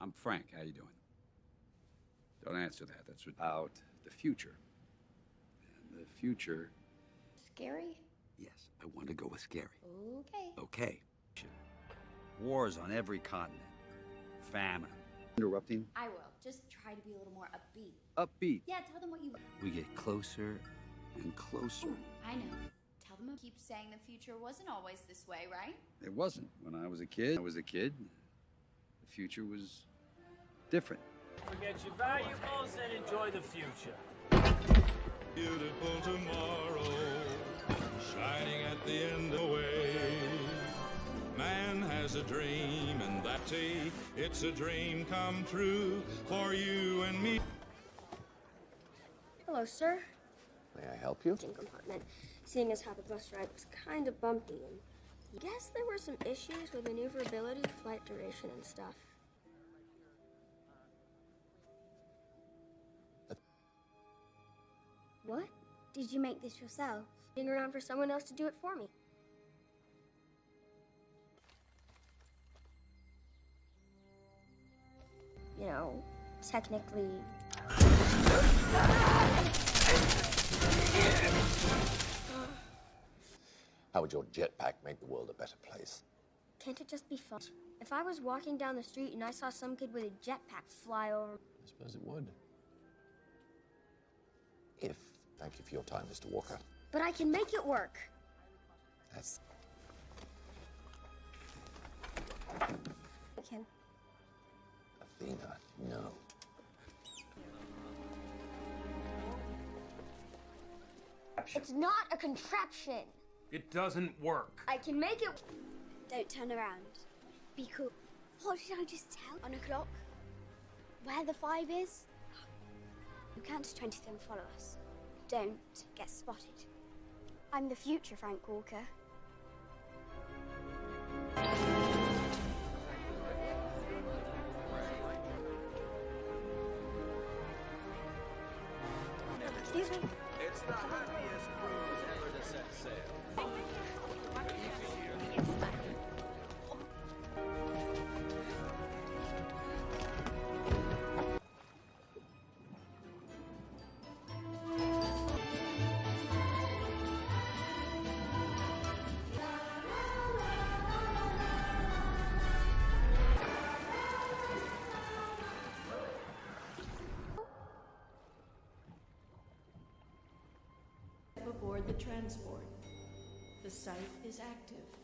I'm Frank. How you doing? Don't answer that. That's about the future. And the future. Scary? Yes, I want to go with scary. Okay. Okay. Wars on every continent. Famine. Interrupting. I will. Just try to be a little more upbeat. Upbeat. Yeah, tell them what you. We get closer and closer. I know. Tell them. I Keep saying the future wasn't always this way, right? It wasn't. When I was a kid, I was a kid. The future was different. Forget your valuables and enjoy the future. Beautiful tomorrow, shining at the end of the way. Man has a dream, and that's a, it's a dream come true for you and me. Hello, sir. May I help you? Engine compartment. Seeing as how the bus ride was kind of bumpy, and I guess there were some issues with maneuverability, flight duration, and stuff. What? Did you make this yourself? Being around for someone else to do it for me. You know, technically. How would your jetpack make the world a better place? Can't it just be fun? If I was walking down the street and I saw some kid with a jetpack fly over. I suppose it would. If. Thank you for your time, Mr. Walker. But I can make it work. That's. I can. Athena, no. It's not a contraption. It doesn't work. I can make it. Don't turn around. Be cool. What did I just tell? On a clock? Where the five is? You count to 20 then follow us. Don't get spotted. I'm the future, Frank Walker. Excuse me. The transport. The site is active.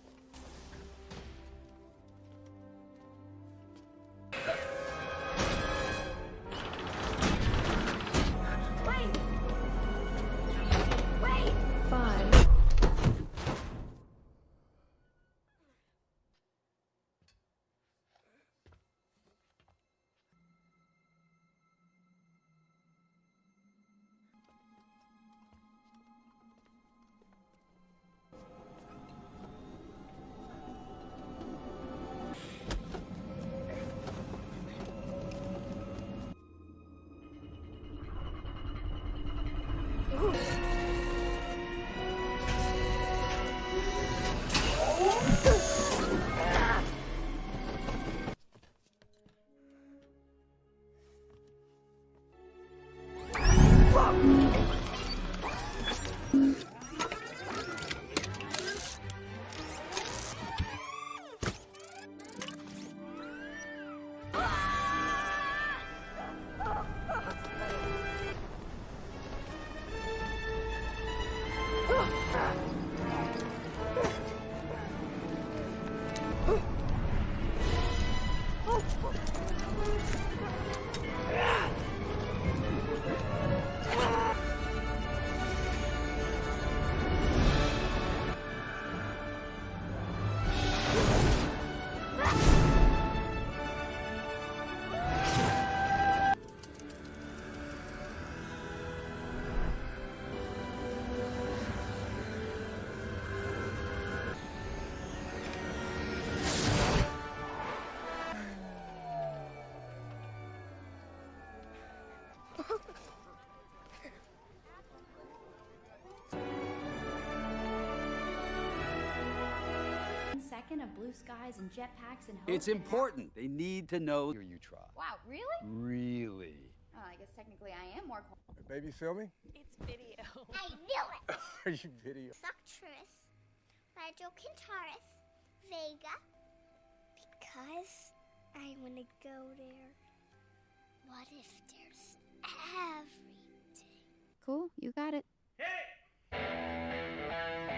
Blue skies and jetpacks and hope. It's and now- important. They need to know you try. Wow, really? Really? Oh, I guess technically I am more. qual- Baby, filming? It's video. I knew it! Are you video? Suctress, Radio Kintaris, Vega. Because I want to go there. What if there's everything? Cool, you got it. I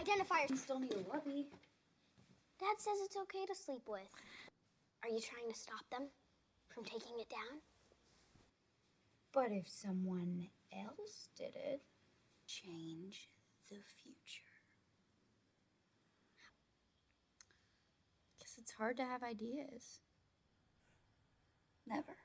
Identifier. You still need a lovey. Dad says it's okay to sleep with. Are you trying to stop them from taking it down? But if someone else did it, change the future. Guess it's hard to have ideas. Never.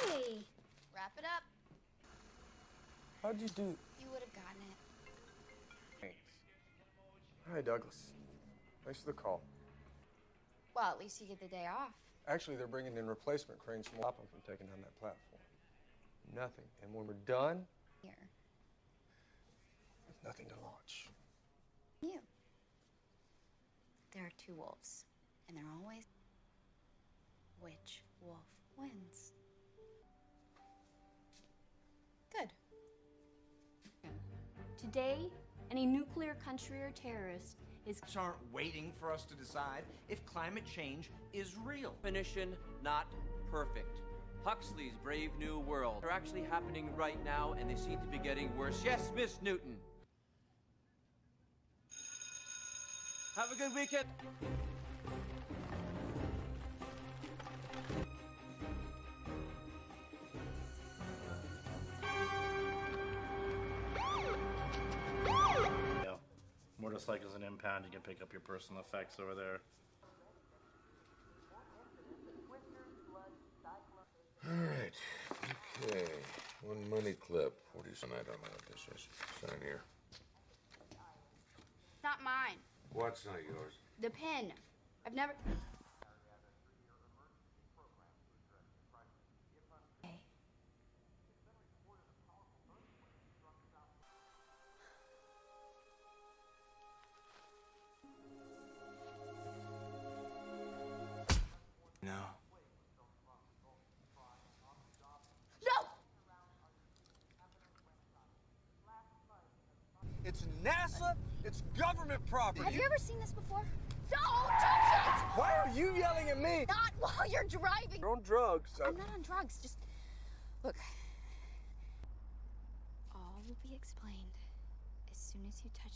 Hey. Wrap it up. How'd you do? You would have gotten it. Thanks. Hi, Douglas. Thanks for the call. Well, at least you get the day off. Actually, they're bringing in replacement cranes to stop them from taking down that platform. Nothing. And when we're done, Here. there's nothing to launch. You. There are two wolves, and they're always. Which wolf wins? Today, any nuclear country or terrorist is aren't waiting for us to decide if climate change is real. Definition, not perfect. Huxley's Brave New World are actually happening right now, and they seem to be getting worse. Yes, Miss Newton. Have a good weekend. Motorcycles and impound, you can pick up your personal effects over there. All right. Okay. One money clip. What is? I don't know what this is. Sign here. It's Not mine. What's not yours? The pen. I've never. It's government property. Have you ever seen this before? Don't touch it! Why are you yelling at me? Not while you're driving! You're on drugs. I'm not on drugs, just. Look. All will be explained as soon as you touch.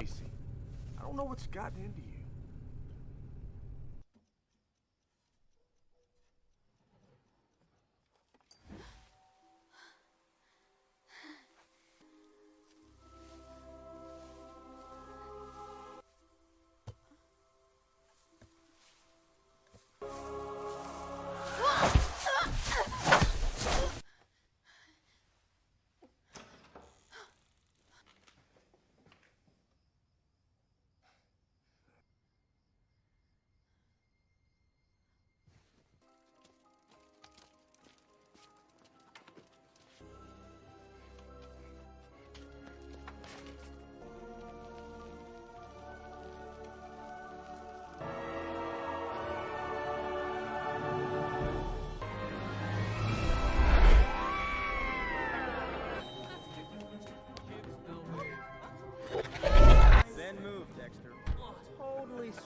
Casey, I don't know what's gotten into you.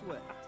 Swift.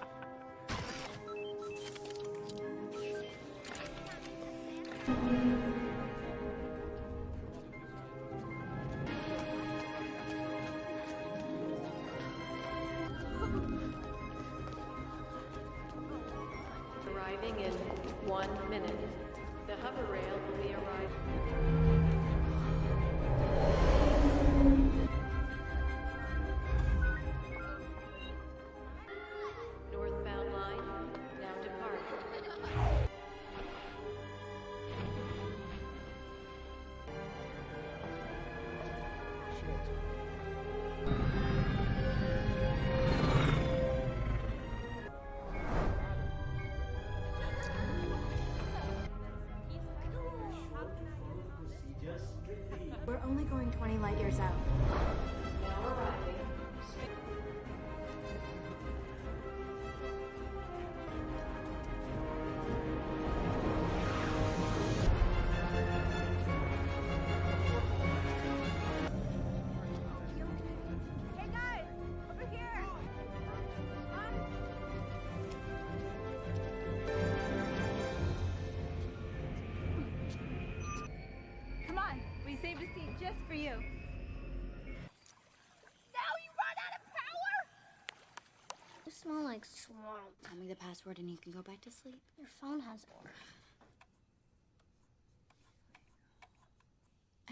Like swamp. Tell me the password and you can go back to sleep. Your phone has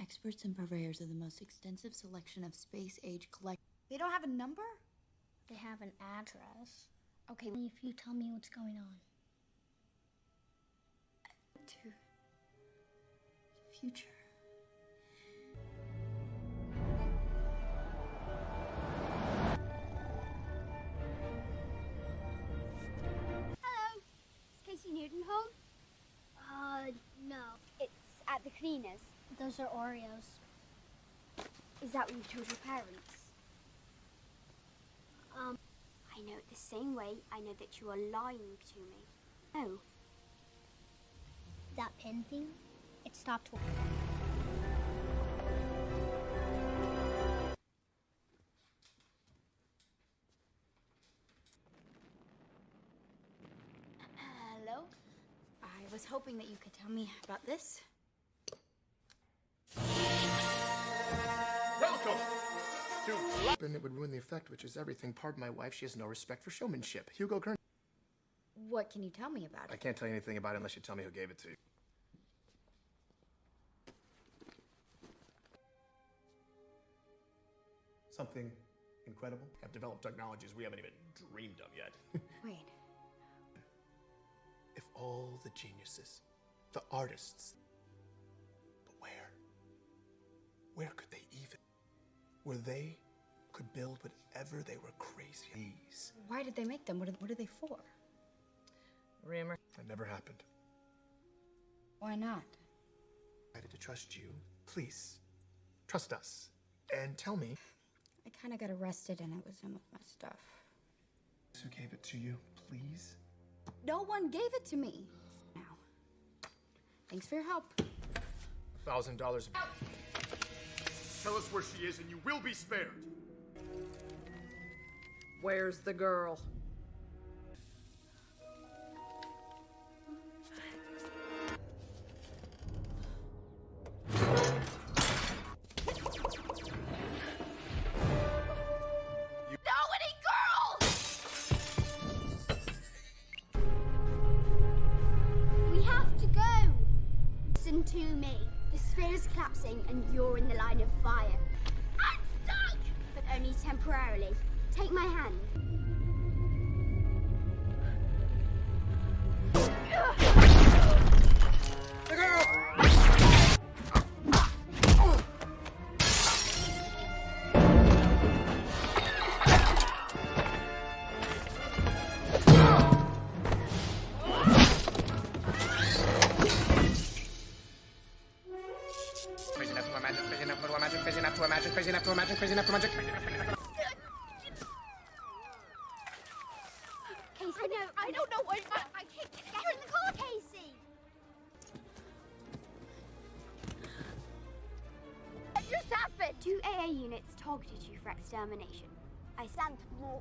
Experts and purveyors of the most extensive selection of space age collect. They don't have a number? They have an address. Okay, if you tell me what's going on. To future. Home? Uh, no. It's at the cleaners. Those are Oreos. Is that what you told your parents? Um, I know it the same way I know that you are lying to me. Oh. That pin thing? It stopped working. Hoping that you could tell me about this. Welcome to And it would ruin the effect, which is everything. Pardon my wife, she has no respect for showmanship. Hugo Kern. What can you tell me about it? I can't tell you anything about it unless you tell me who gave it to you. Something incredible. Have developed technologies we haven't even dreamed of yet. Wait. If all the geniuses, the artists, but where? Where could they even? Where they could build whatever they were crazy. These. Why did they make them? What are, what are they for? Rumor. That never happened. Why not? I had to trust you. Please, trust us. And tell me I kind of got arrested and it was some of my stuff. who gave it to you, please. No one gave it to me. Now. Thanks for your help. Thousand dollars. Tell us where she is and you will be spared. Where's the girl? Extermination. I stand more.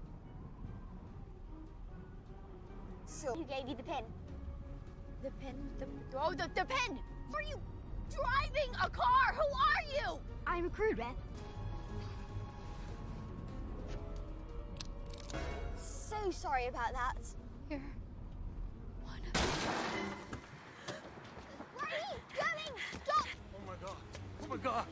So who gave you the pin? The pin? The, oh, the, the pin! Are you driving a car? Who are you? I'm a crew rep. So sorry about that. You're Where are you going? Stop! Oh my god. Oh my god.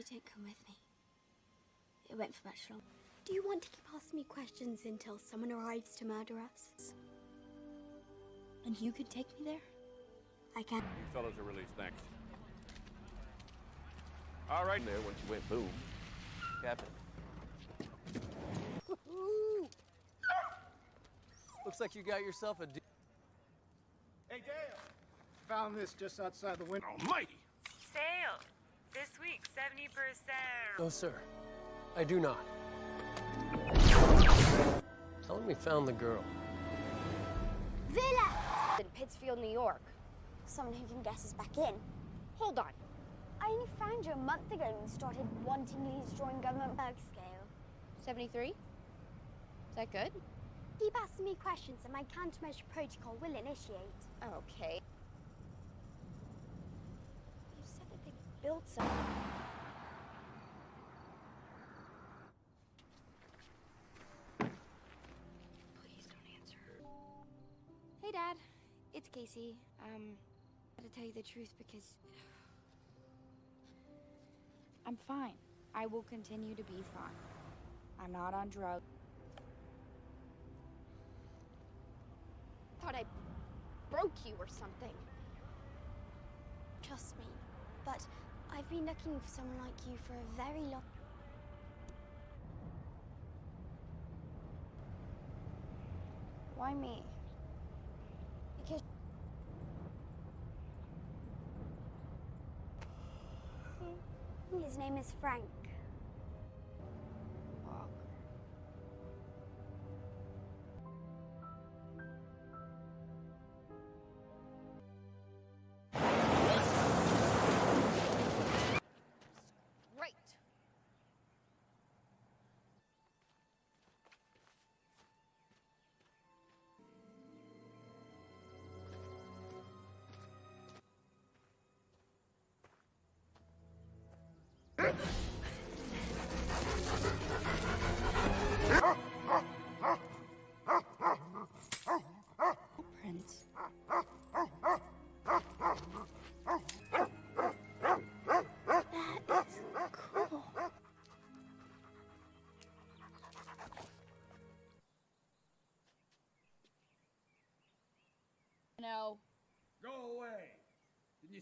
You don't come with me, it won't for much longer. Do you want to keep asking me questions until someone arrives to murder us? And you could take me there? I can. You fellows are released. Thanks. All right. There, once you went boom. Captain. Looks like you got yourself a. Hey, Dale. Found this just outside the window. Almighty. No, sir. I do not. Tell him we found the girl. Villa! In Pittsfield, New York. Someone who can guess us back in. Hold on. I only found you a month ago and started wanting wantingly destroying government berg scale. 73? Is that good? Keep asking me questions and my countermeasure protocol will initiate. Okay. You said that they built something. It's Casey. Um, I gotta tell you the truth because I'm fine. I will continue to be fine. I'm not on drugs. Thought I broke you or something. Trust me. But I've been looking for someone like you for a very long Why me? because his name is Frank.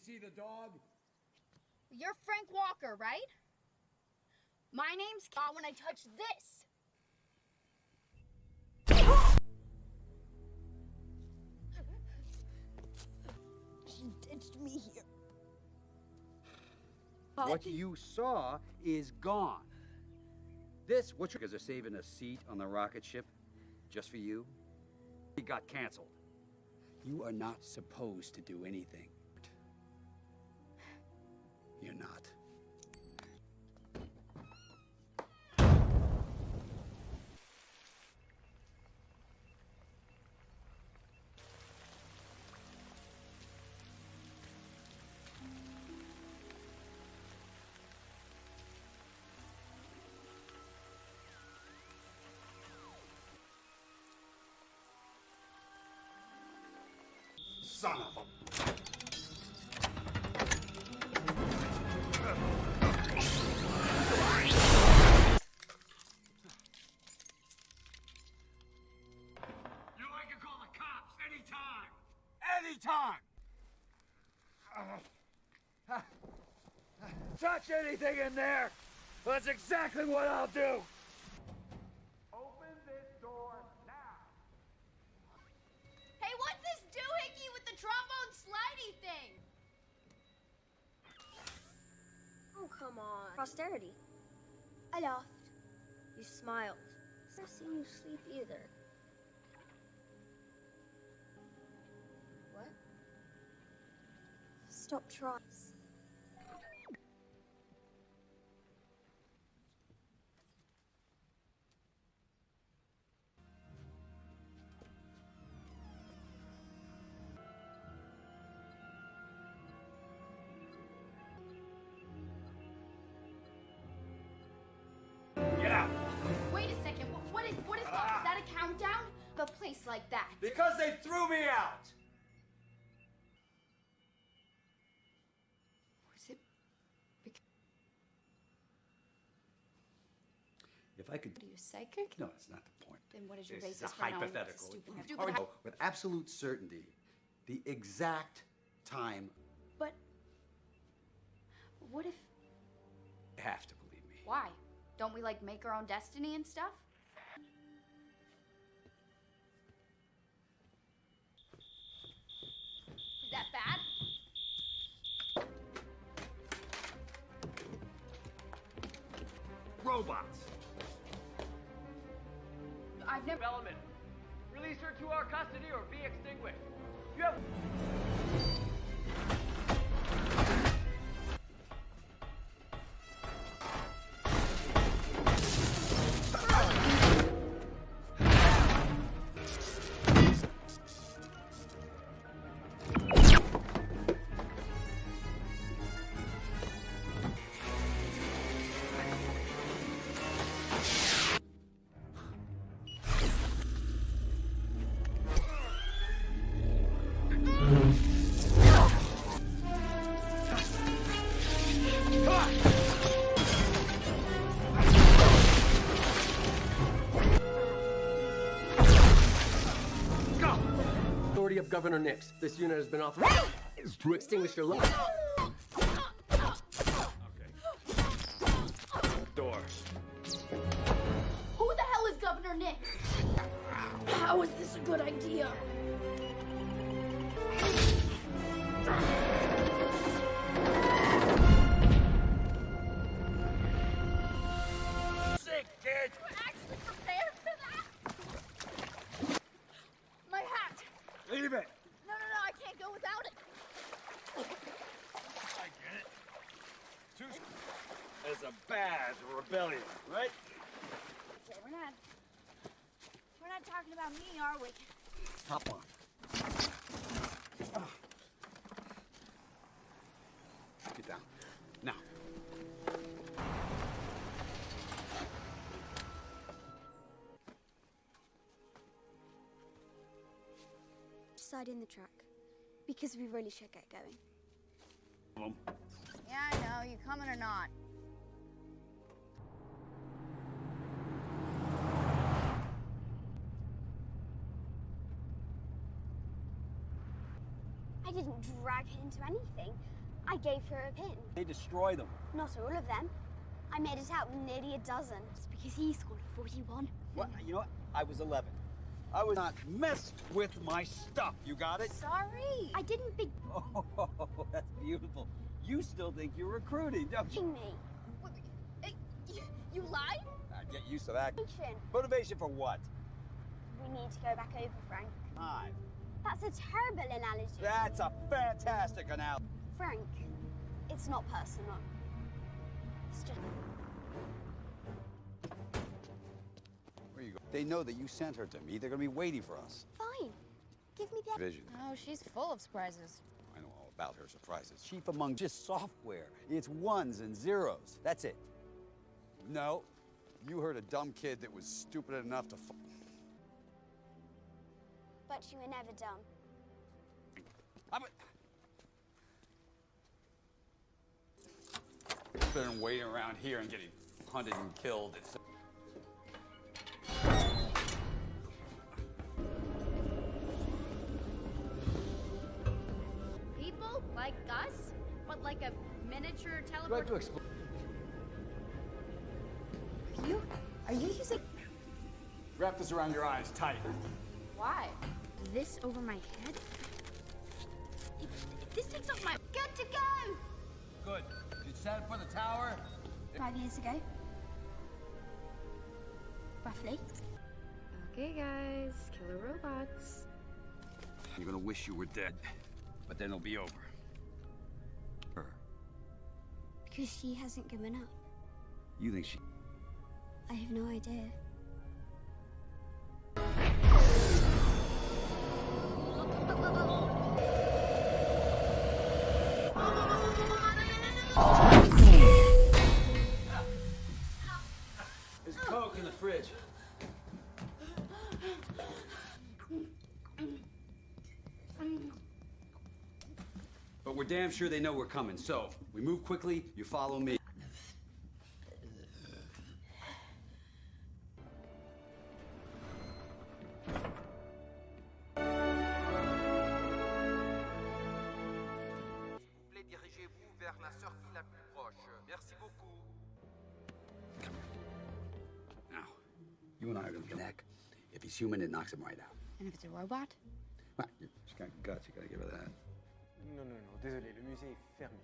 See the dog? You're Frank Walker, right? My name's Ka when I touch this. She ditched me here. What you saw is gone. This, what you guys are saving a seat on the rocket ship just for you? It got canceled. You are not supposed to do anything. Son of a. You like call the cops anytime. Anytime. touch anything in there. That's exactly what I'll do. A place like that. Because they threw me out! Was it? If I could. Are you psychic? No, that's not the point. Then what is your This basis is a for knowing what's hypothetical. stupid? You stupid already hy- know with absolute certainty the exact time. But what if? You have to believe me. Why? Don't we like make our own destiny and stuff? Is that bad? Robots. I've never. Element. Release her to our custody or be extinguished. You have. Governor Nix. This unit has been authorized to extinguish your light. Side in the truck Because we really should get going. Boom. Yeah, I know. You coming or not? I didn't drag her into anything. I gave her a pin. They destroy them. Not all of them. I made it out with nearly a dozen. It's because he scored 41. What? You know what? I was 11. I was not messed with my stuff. You got it? Sorry. I didn't big Oh, that's beautiful. You still think you're recruiting, don't you? me. You, you lied? Ah, get used to that. Motivation. Motivation for what? We need to go back over, Frank. Time. That's a terrible analogy. That's a fantastic analogy. Frank, it's not personal. It's just. They know that you sent her to me. They're gonna be waiting for us. Fine. Give me the. Vision. Oh, she's full of surprises. I know all about her surprises. Chief among just software. It's ones and zeros. That's it. No, you heard a dumb kid that was stupid enough to. F- But you were never dumb. I'm a... Better than waiting around here and getting hunted and killed. It's... miniature You have teleport? to explain. You? Are you using. Wrap this around your eyes tight. Why? This over my head? This takes off my. Good to go! Good. You set it for the tower? Five years ago. Roughly. Okay, guys, killer robots. You're gonna wish you were dead, but then it'll be over. Because she hasn't given up. You think she? I have no idea. Damn sure they know we're coming, so we move quickly, you follow me. plaît, dirigez-vous vers la sortie la plus proche. Merci beaucoup. Now, you and I are gonna connect. If he's human, it knocks him right out. And if it's a robot? Well, she's got guts, you gotta give her that. Non, non, non, désolé, le musée est fermé.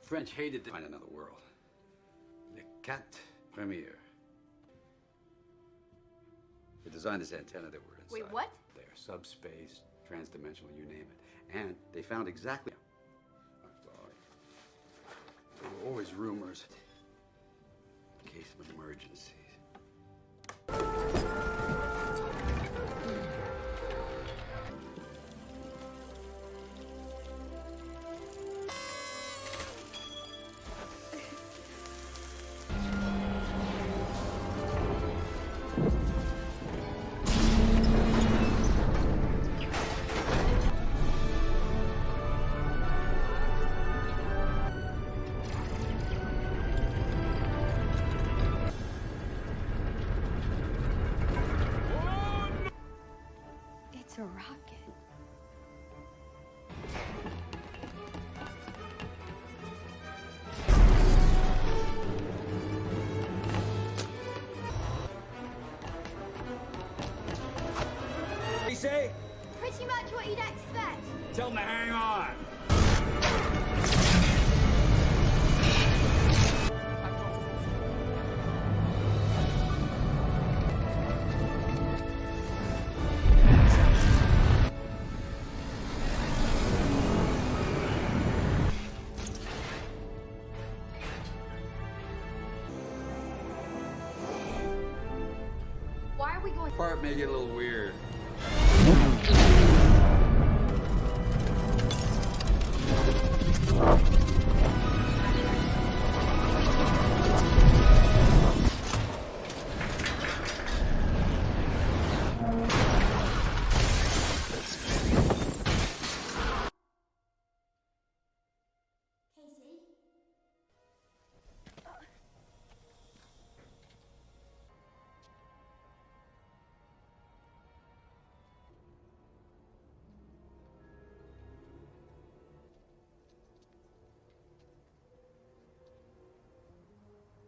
The French hated to find another world. The Cat Premier. They designed this antenna that we're inside. Wait, what? There, subspace, transdimensional, you name it. And they found exactly. There were always rumors. In case of emergencies. It's a rocket. He say? Pretty much what you'd expect. Tell him to hang on.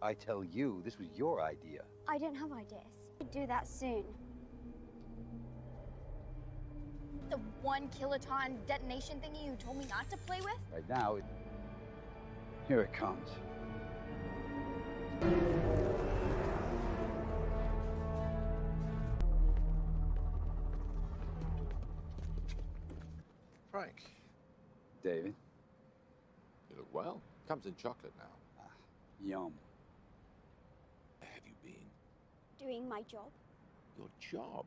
I tell you, this was your idea. I don't have ideas. We'd do that soon. The one kiloton detonation thingy you told me not to play with? Right now, it... here it comes. Frank, David, you look well. Comes in chocolate now. Ah, yum. Where have you been? Doing my job. Your job?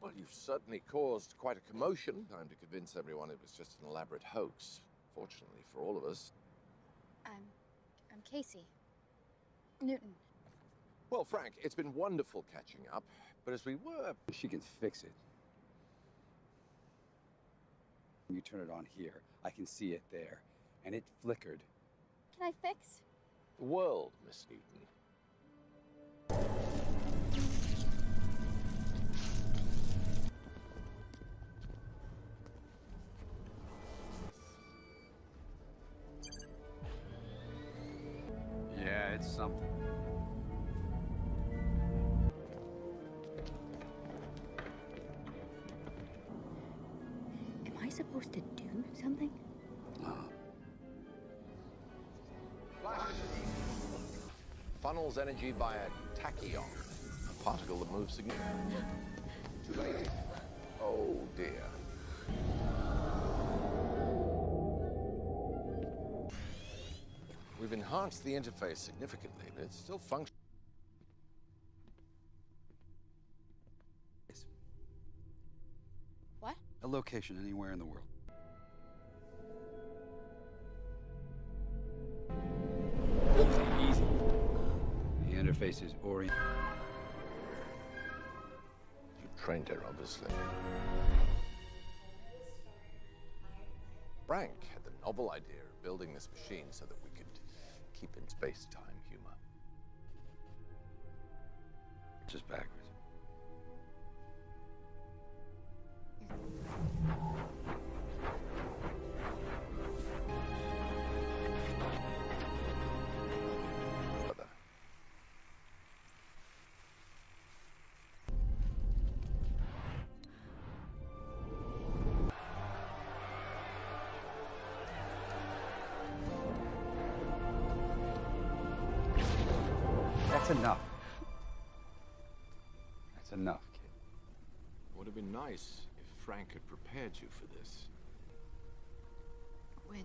Well, you've certainly caused quite a commotion. Time to convince everyone it was just an elaborate hoax. Fortunately for all of us. I'm, I'm Casey. Newton. Well, Frank, it's been wonderful catching up. But as we were. She can fix it. You turn it on here. I can see it there. And it flickered. Can I fix? The world, Miss Newton. Funnels energy by a tachyon, a particle that moves significantly. Too late. Oh dear. We've enhanced the interface significantly, but it's still functional. What? A location anywhere in the world. Is orient. You trained her, obviously. Frank had the novel idea of building this machine so that we could keep in space-time humor. Just backwards. Nice if Frank had prepared you for this. When?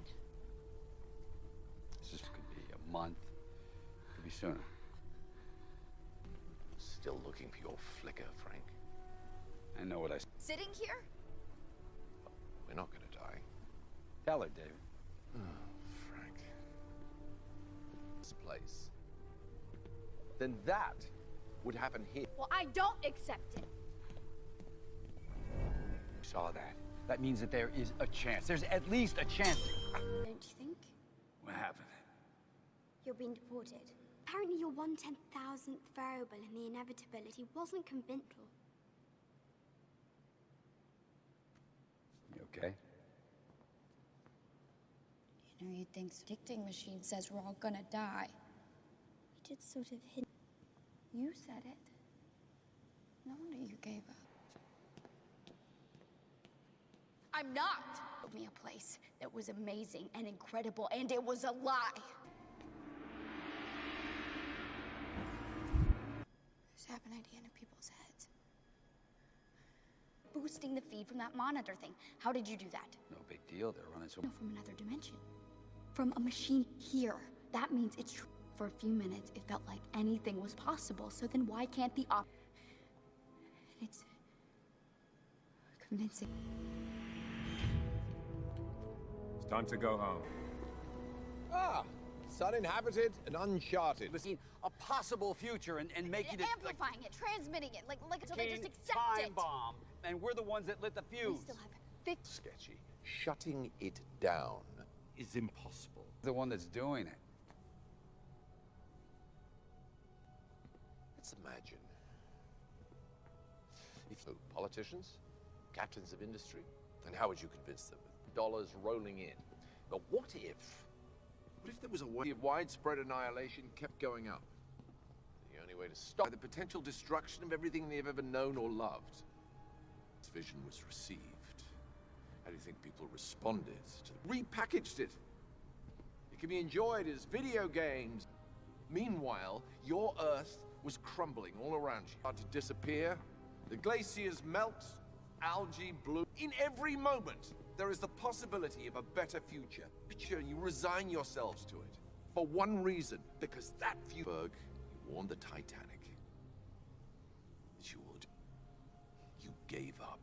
This could be a month. Could be sooner. Still looking for your flicker, Frank. I know what I s- Sitting here? We're not gonna die. Tell her, David. Oh, Frank. This place. Then that would happen here. Well, I don't accept it. You saw that. That means that there is a chance. There's at least a chance. Don't you think? What happened? You're being deported. Apparently, your one ten thousandth variable in the inevitability wasn't conventional. You okay? You know, you'd think dicting machine says we're all gonna die. You did sort of hint. You said it. No wonder you gave up. I'm not. Told me a place that was amazing and incredible, and it was a lie. There's half an idea in people's heads. Boosting the feed from that monitor thing. How did you do that? No big deal. They're running so. No, from another dimension. From a machine here. That means it's true. For a few minutes, it felt like anything was possible. So then why can't the op... And it's... convincing. It's time to go home. Ah, it's uninhabited and uncharted. Listen, a possible future and, and making it like Amplifying it, transmitting it, like, like until they just king accept time it. bomb. And we're the ones that lit the fuse. We still have thick... Sketchy. Shutting it down is impossible. The one that's doing it. Let's imagine. If so, politicians, captains of industry, and how would you convince them? Dollars rolling in. But what if, what if there was a way of widespread annihilation kept going up? The only way to stop the potential destruction of everything they've ever known or loved. This vision was received. How do you think people responded to repackaged it? It can be enjoyed as video games. Meanwhile, your Earth was crumbling all around you. Started to disappear. The glaciers melt, algae bloom. In every moment, there is the possibility of a better future. Sure, you resign yourselves to it. For one reason, because that you warned the Titanic that you would. You gave up.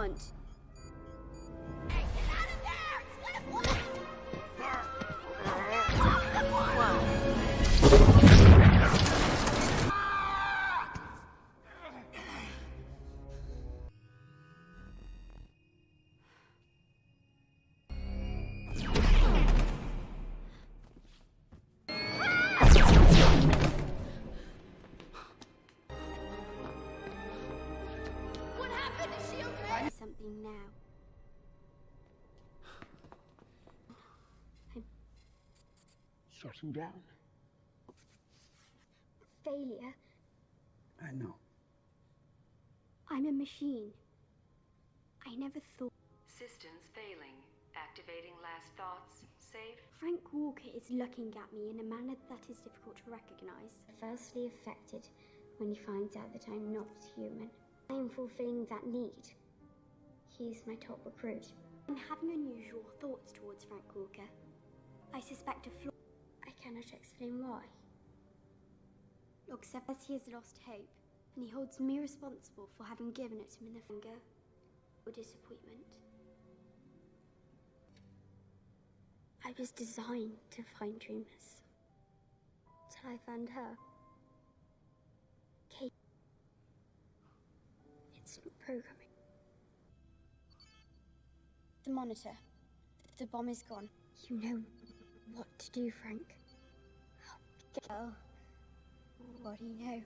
You Shutting down. failure. I know. I'm a machine. I never thought. Systems failing. Activating last thoughts. Safe. Frank Walker is looking at me in a manner that is difficult to recognize. Firstly affected when he finds out that I'm not human. I am fulfilling that need. He's my top recruit. I'm having unusual thoughts towards Frank Walker. I suspect a flaw. I cannot explain why. Except as he has lost hope, and he holds me responsible for having given it him in the finger or disappointment. I was designed to find dreamers. Till I found her. Kate. It's not programming. The monitor. The bomb is gone. You know what to do, Frank. Girl. What do you know?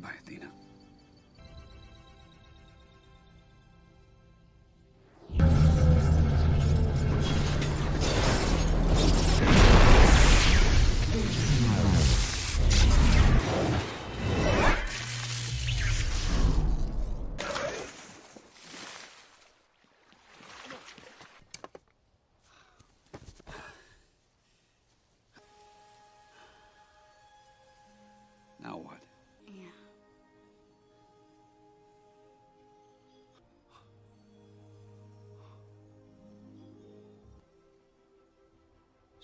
Goodbye, Athena.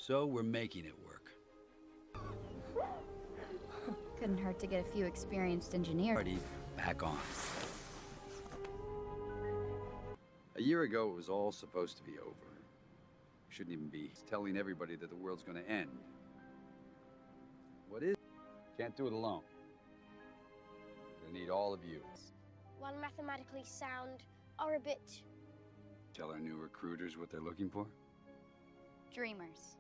So we're making it work. Couldn't hurt to get a few experienced engineers. Party back on. A year ago, it was all supposed to be over. We shouldn't even be telling everybody that the world's going to end. What is? Can't do it alone. We need all of you. One mathematically sound, are a bit. Tell our new recruiters what they're looking for. Dreamers.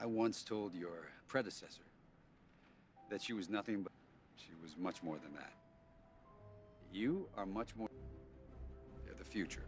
I once told your predecessor that she was nothing but. She was much more than that. You are much more. You're the future.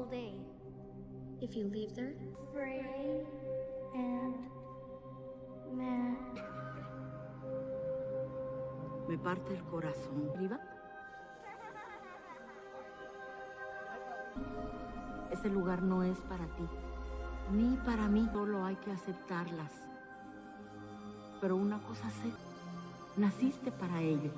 All day. If you leave there, and. Me parte el corazón. ¿Viva? Ese lugar no es para ti, ni para mí. Solo hay que aceptarlas. Pero una cosa sé, naciste para ello.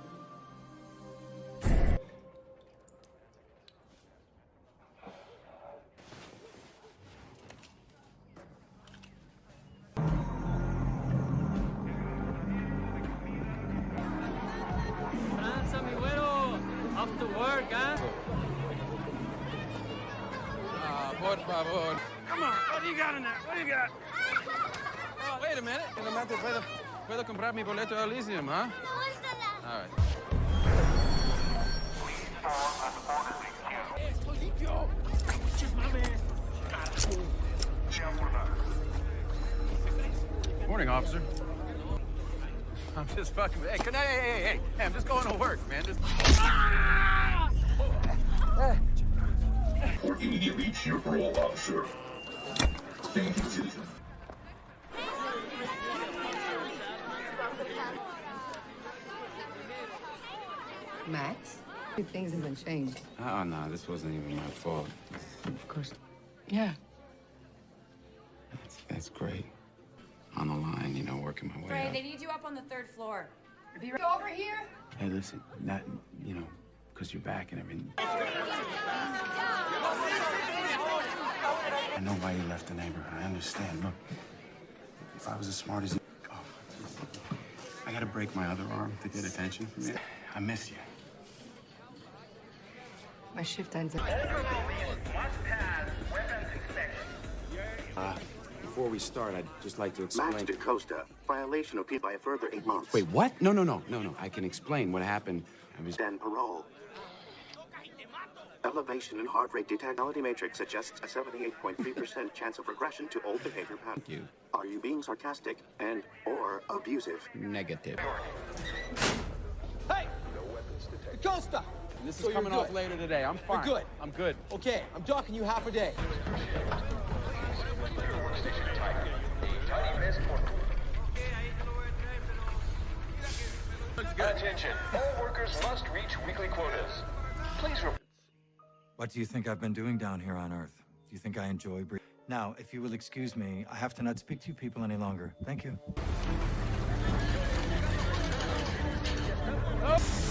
Boleto Elysium, huh? All right. Morning, officer. I'm just fucking. Hey, can I, hey, hey, hey, hey, I'm just going to work, man. Just. or immediately to your parole officer. Thank you, citizen. Max? Things haven't changed. Uh-uh, oh, no, this wasn't even my fault. Of course. Yeah. That's, that's great. On the line, you know, working my way Frey, up. they need you up on the third floor. Be over here? Hey, listen, not, you know, because you're back and everything. I know why you left the neighborhood. I understand. Look, if I was as smart as you, oh. I gotta break my other arm to get attention from you. I miss you. My shift ends at. Uh, before we start, I'd just like to explain. Max DaCosta, violation of P by a further eight months. Wait, what? No, no, no, no, no. I can explain what happened. I was. Then parole. Elevation in heart rate detectability matrix suggests a 78.3% chance of regression to old behavior pattern. Thank you. Are you being sarcastic and or abusive? Negative. Hey! Costa! This is So you're coming off later today. I'm fine. You're good. I'm good. Okay, I'm docking you half a day. Attention, all workers must reach weekly quotas. Please report. What do you think I've been doing down here on Earth? Do you think I enjoy breathing? Now, if you will excuse me, I have to not speak to you people any longer. Thank you. Let's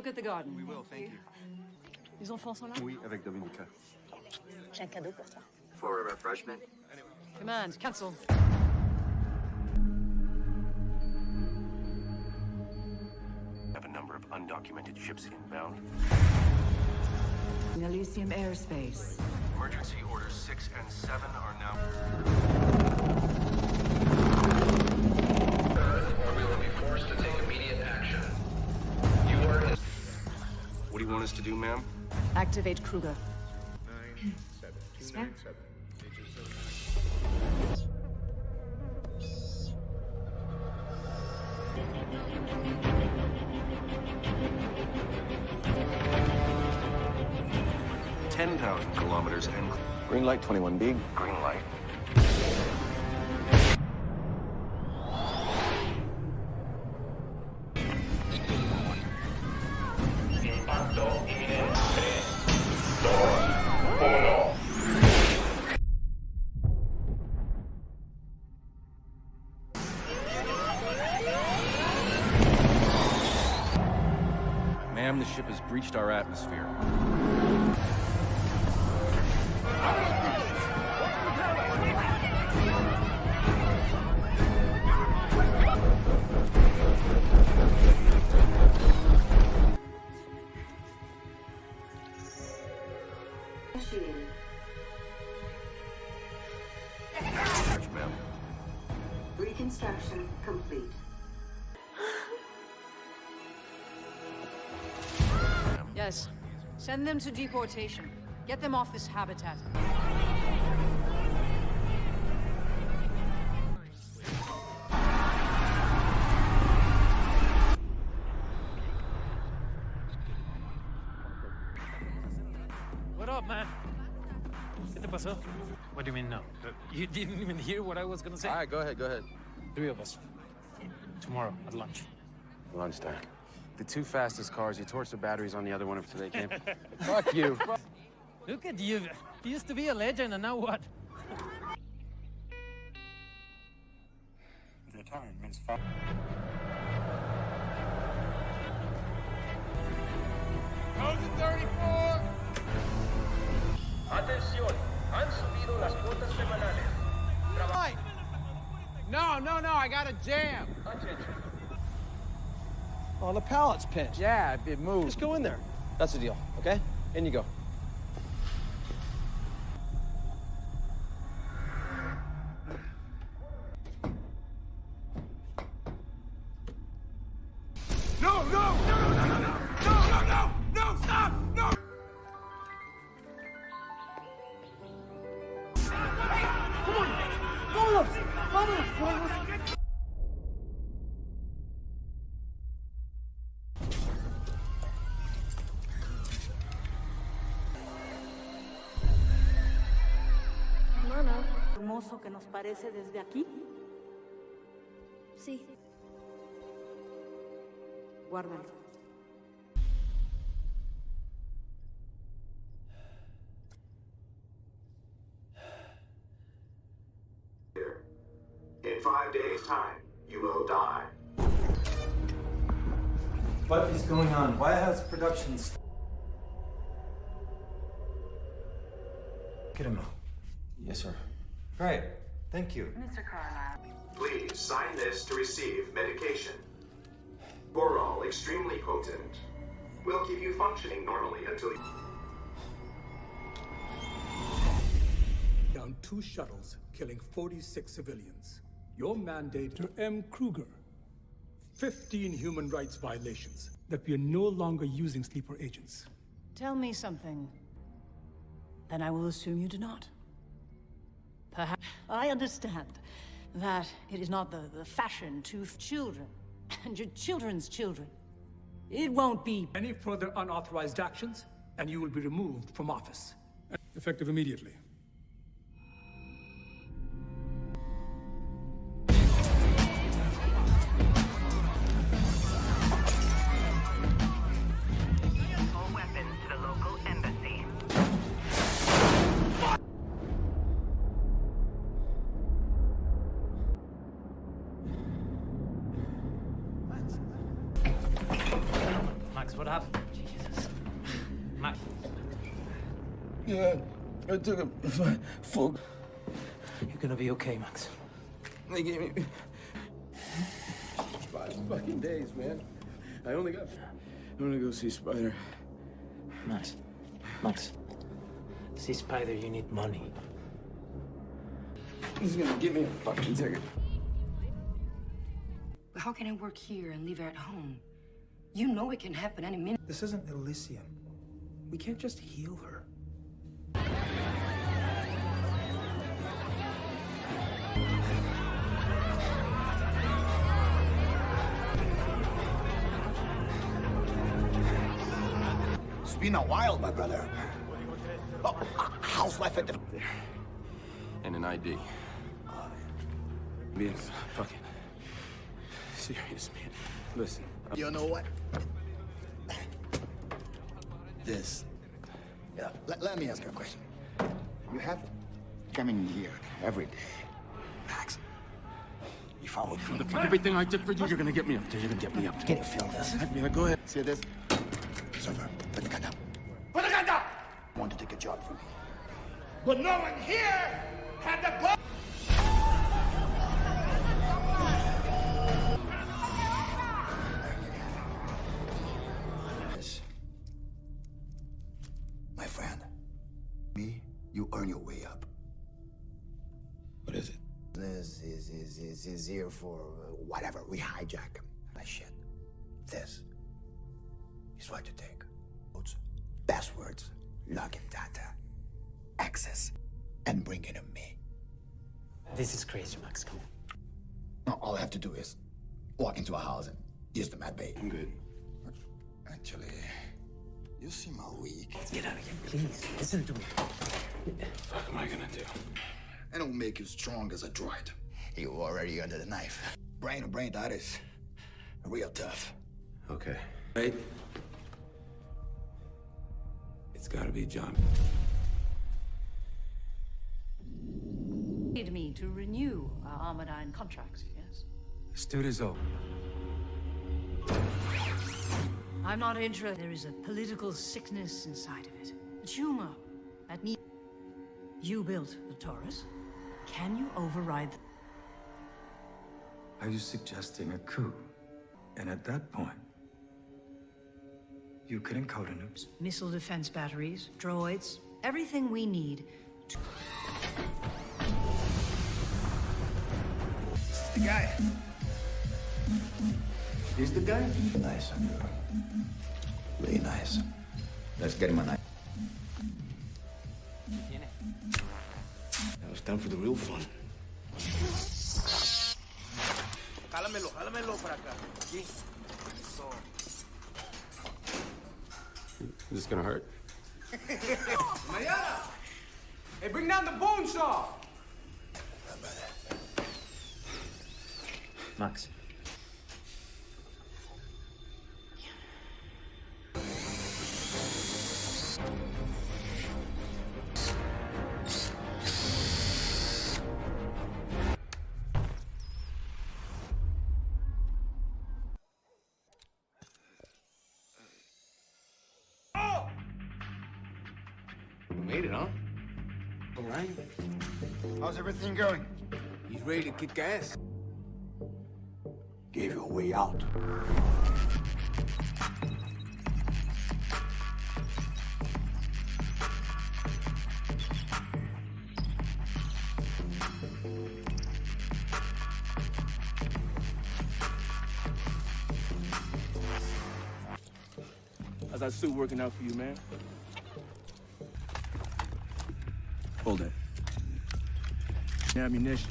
look at the garden. We will, thank you. Les enfants sont là? Oui, avec Dominica. J'ai un cadeau pour toi. For a refreshment? Command, cancel. Have a number of undocumented ships inbound. In Elysium airspace. Emergency orders 6 and 7 are now. What do you want us to do, ma'am? Activate Kruger. Spare? Ten thousand kilometers and Green light 21B. green light. Send them to deportation. Get them off this habitat. What up, man? ¿Qué te pasó? What do you mean, no? Uh, you didn't even hear what I was gonna say? All right, go ahead, go ahead. Three of us. Tomorrow at lunch. Lunchtime. The two fastest cars, you torched the batteries on the other one if they came. Fuck you. Look at you. You used to be a legend, and now what? Retirement's fine. How's it 34? Atención, han subido las cuotas semanales. No, no, no, I got a jam. Oh, the pallet's pinched. Yeah, it moved. Just go in there. That's the deal, okay? In you go. Nos parece desde aquí. Sí. Guárdalo. In five days' time, you will die. What is going on? Why has production st- Get him out. Yes, sir. Great. Thank you. Mr. Carlyle. Please sign this to receive medication. Boral, extremely potent. Will keep you functioning normally until you. Down two shuttles, killing 46 civilians. Your mandate to M. Kruger. 15 human rights violations. That we are no longer using sleeper agents. Tell me something. Then I will assume you do not. Perhaps I understand that it is not the, the fashion to children and your children's children. It won't be. Any further unauthorized actions, and you will be removed from office. Effective immediately. I took a f- full. You're gonna be okay, Max. They gave me five fucking days, man. I only got. I'm gonna go see Spider. Max. Max. See Spider, you need money. He's gonna give me a fucking ticket. How can I work here and leave her at home? You know it can happen any minute. This isn't Elysium. We can't just heal her. Been a while, my brother. Oh, how's life at the... And an ID. Being fucking serious, man. Listen. You know what? This. Yeah, let, let me ask you a question. You have coming here every day. Max, if I would... For everything I did for you, you're gonna get me up there. You're gonna get me up there. Can you feel this? Yeah, go ahead. See this? Surfer, put the gun down. Put the gun down! I want to take a job from me. But no one here had the gun. My friend, me, you earn your way up. What is it? This is, is, is, is here for uh, whatever. We hijack him. that shit. This is what you take. Votes Passwords, login data, access, and bring it to me. This is crazy, Max. Come on. No, all I have to do is walk into a house and use the mad bait. I'm good. Actually, you seem all weak. Let's get out of here, please. Listen to me. What am I gonna do? I don't make you strong as a droid. You already under the knife. Brain to brain, that is real tough. Okay. Right? It's gotta be John. Need me to renew our Armadyne contracts, yes? Studizo. I'm not interested. There is a political sickness inside of it. A tumor that need. You built the Taurus. Can you override? the... Are you suggesting a coup? And at that point, you could encode a nukes. Missile defense batteries, droids, everything we need. To... The guy. He's the guy? Nice, Andrew. Really nice. Let's get him a knife. Now it's time for the real fun. Jálamelo, jálamelo para acá. Aquí. Is this gonna hurt? Mariana! Hey, bring down the bone saw! Max. Everything going? He's ready to kick ass. Gave you a way out. How's that suit working out for you, man? Hold it. Ammunition.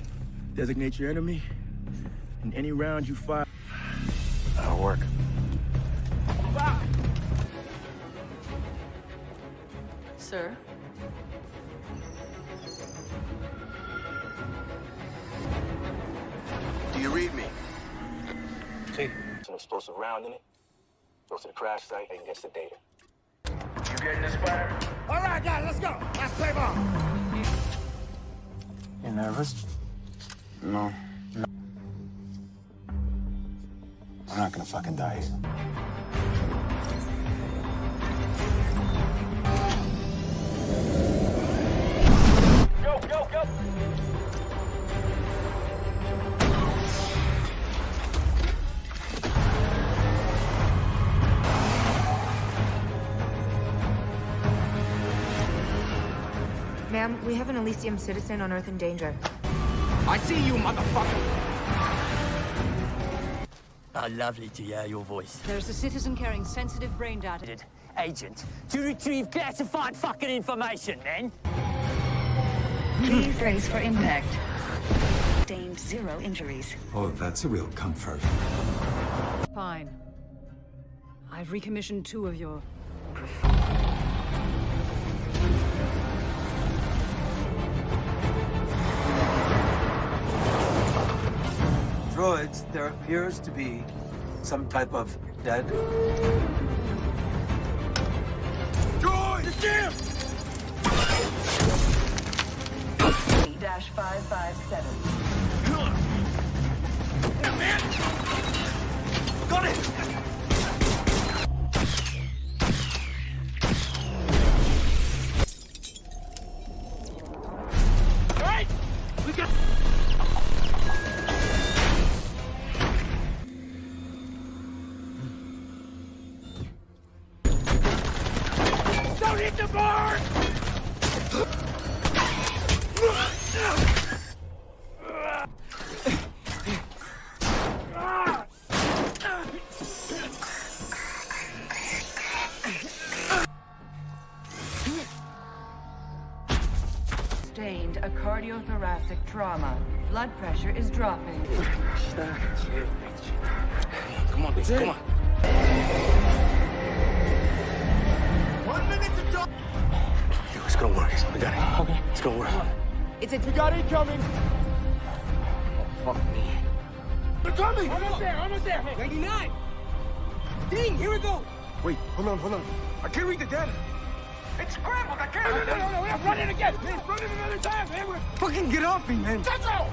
Designate your enemy, and any round you fire. That'll work. Sir? Do you read me? See, some explosive round in it. Goes to the crash site and gets the data. You getting this, Spider? All right, guys, let's go. Let's play ball. Nervous? No. We're not gonna fucking die Elysium citizen on Earth in danger. I see you, motherfucker. Oh, lovely to hear your voice. There's a citizen carrying sensitive brain data. Agent, to retrieve classified fucking information, then. Please brace for impact. Sustained zero injuries. Oh, that's a real comfort. Fine. I've recommissioned two of your. Droids, there appears to be some type of dead. Droid! The jam! Dash 557. Got it! On, hold on. I can't read the data. It's scrambled. I can't. No, no, no, no, no. Run it again. Please, run it another time, man. We're... Fucking get off me, man. Central.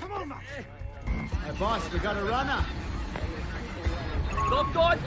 Come on, Max. Hey, boss, we got a runner. Stop, God.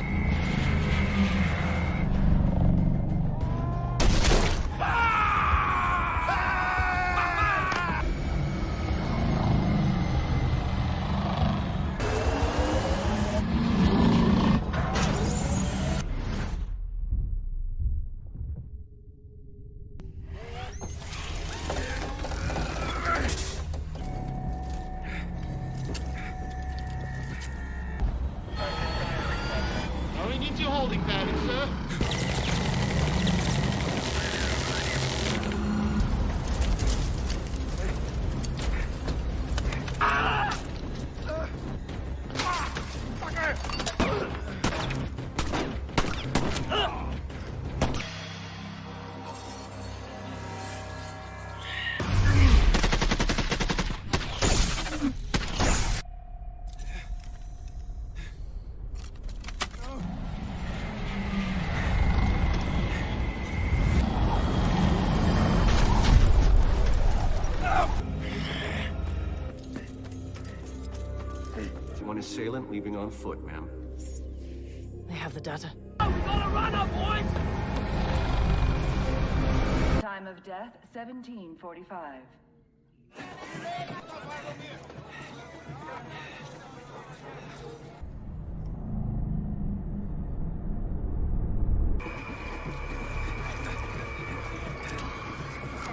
Leaving on foot, ma'am. They have the data. Time of death 1745.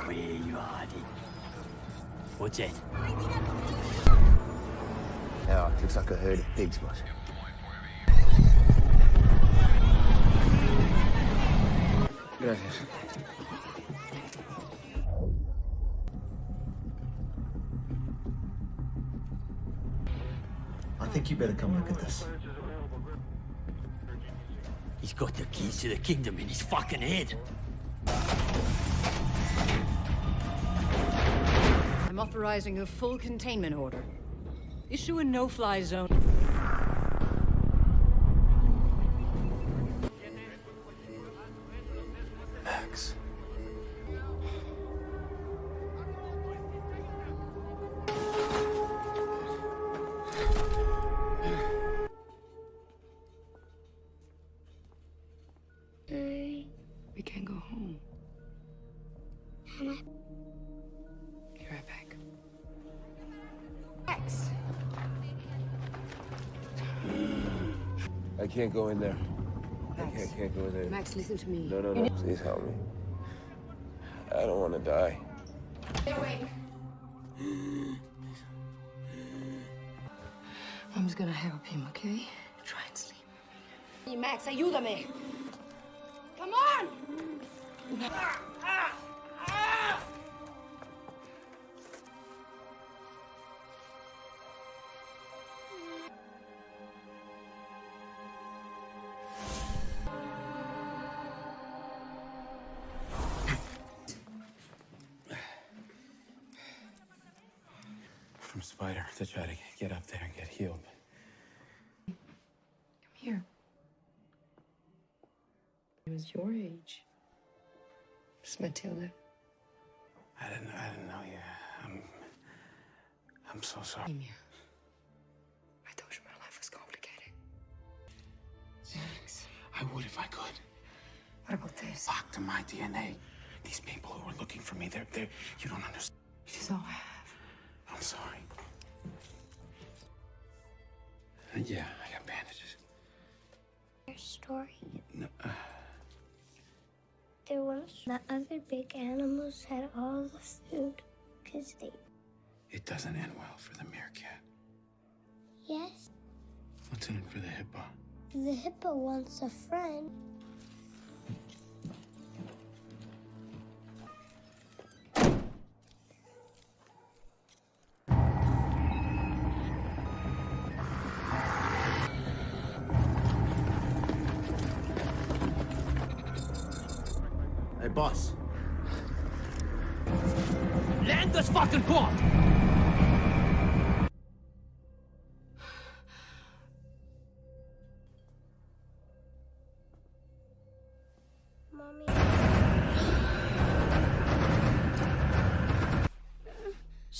Where you are, What's that? A herd of pigs, boss. Gracias. I think you better come look at this. He's got the keys to the kingdom in his fucking head. I'm authorizing a full containment order. Issue a no-fly zone. Max. Can't go in there. I can't, can't go in there. Max, listen to me. No, no, no. Please help me. I don't want to die. They're awake. Mom's gonna help him, okay? Try and sleep. Hey, Max, ayúdame. Come on. Ah, ah. From Spider to try to get up there and get healed. Come here. He was your age. Miss Matilda. I didn't. I didn't know you. I'm. I'm so sorry. Amy, I told you my life was complicated. Max, I would if I could. what about this? Fuck to my DNA. These people who are looking for me, they're. they're you don't understand. It is all I have. I'm sorry. Yeah, I got bandages. Your story. No, uh, There was the other big animals had all the food because they. it doesn't end well for the meerkat. Yes, What's in it for the hippo? the hippo wants a friend.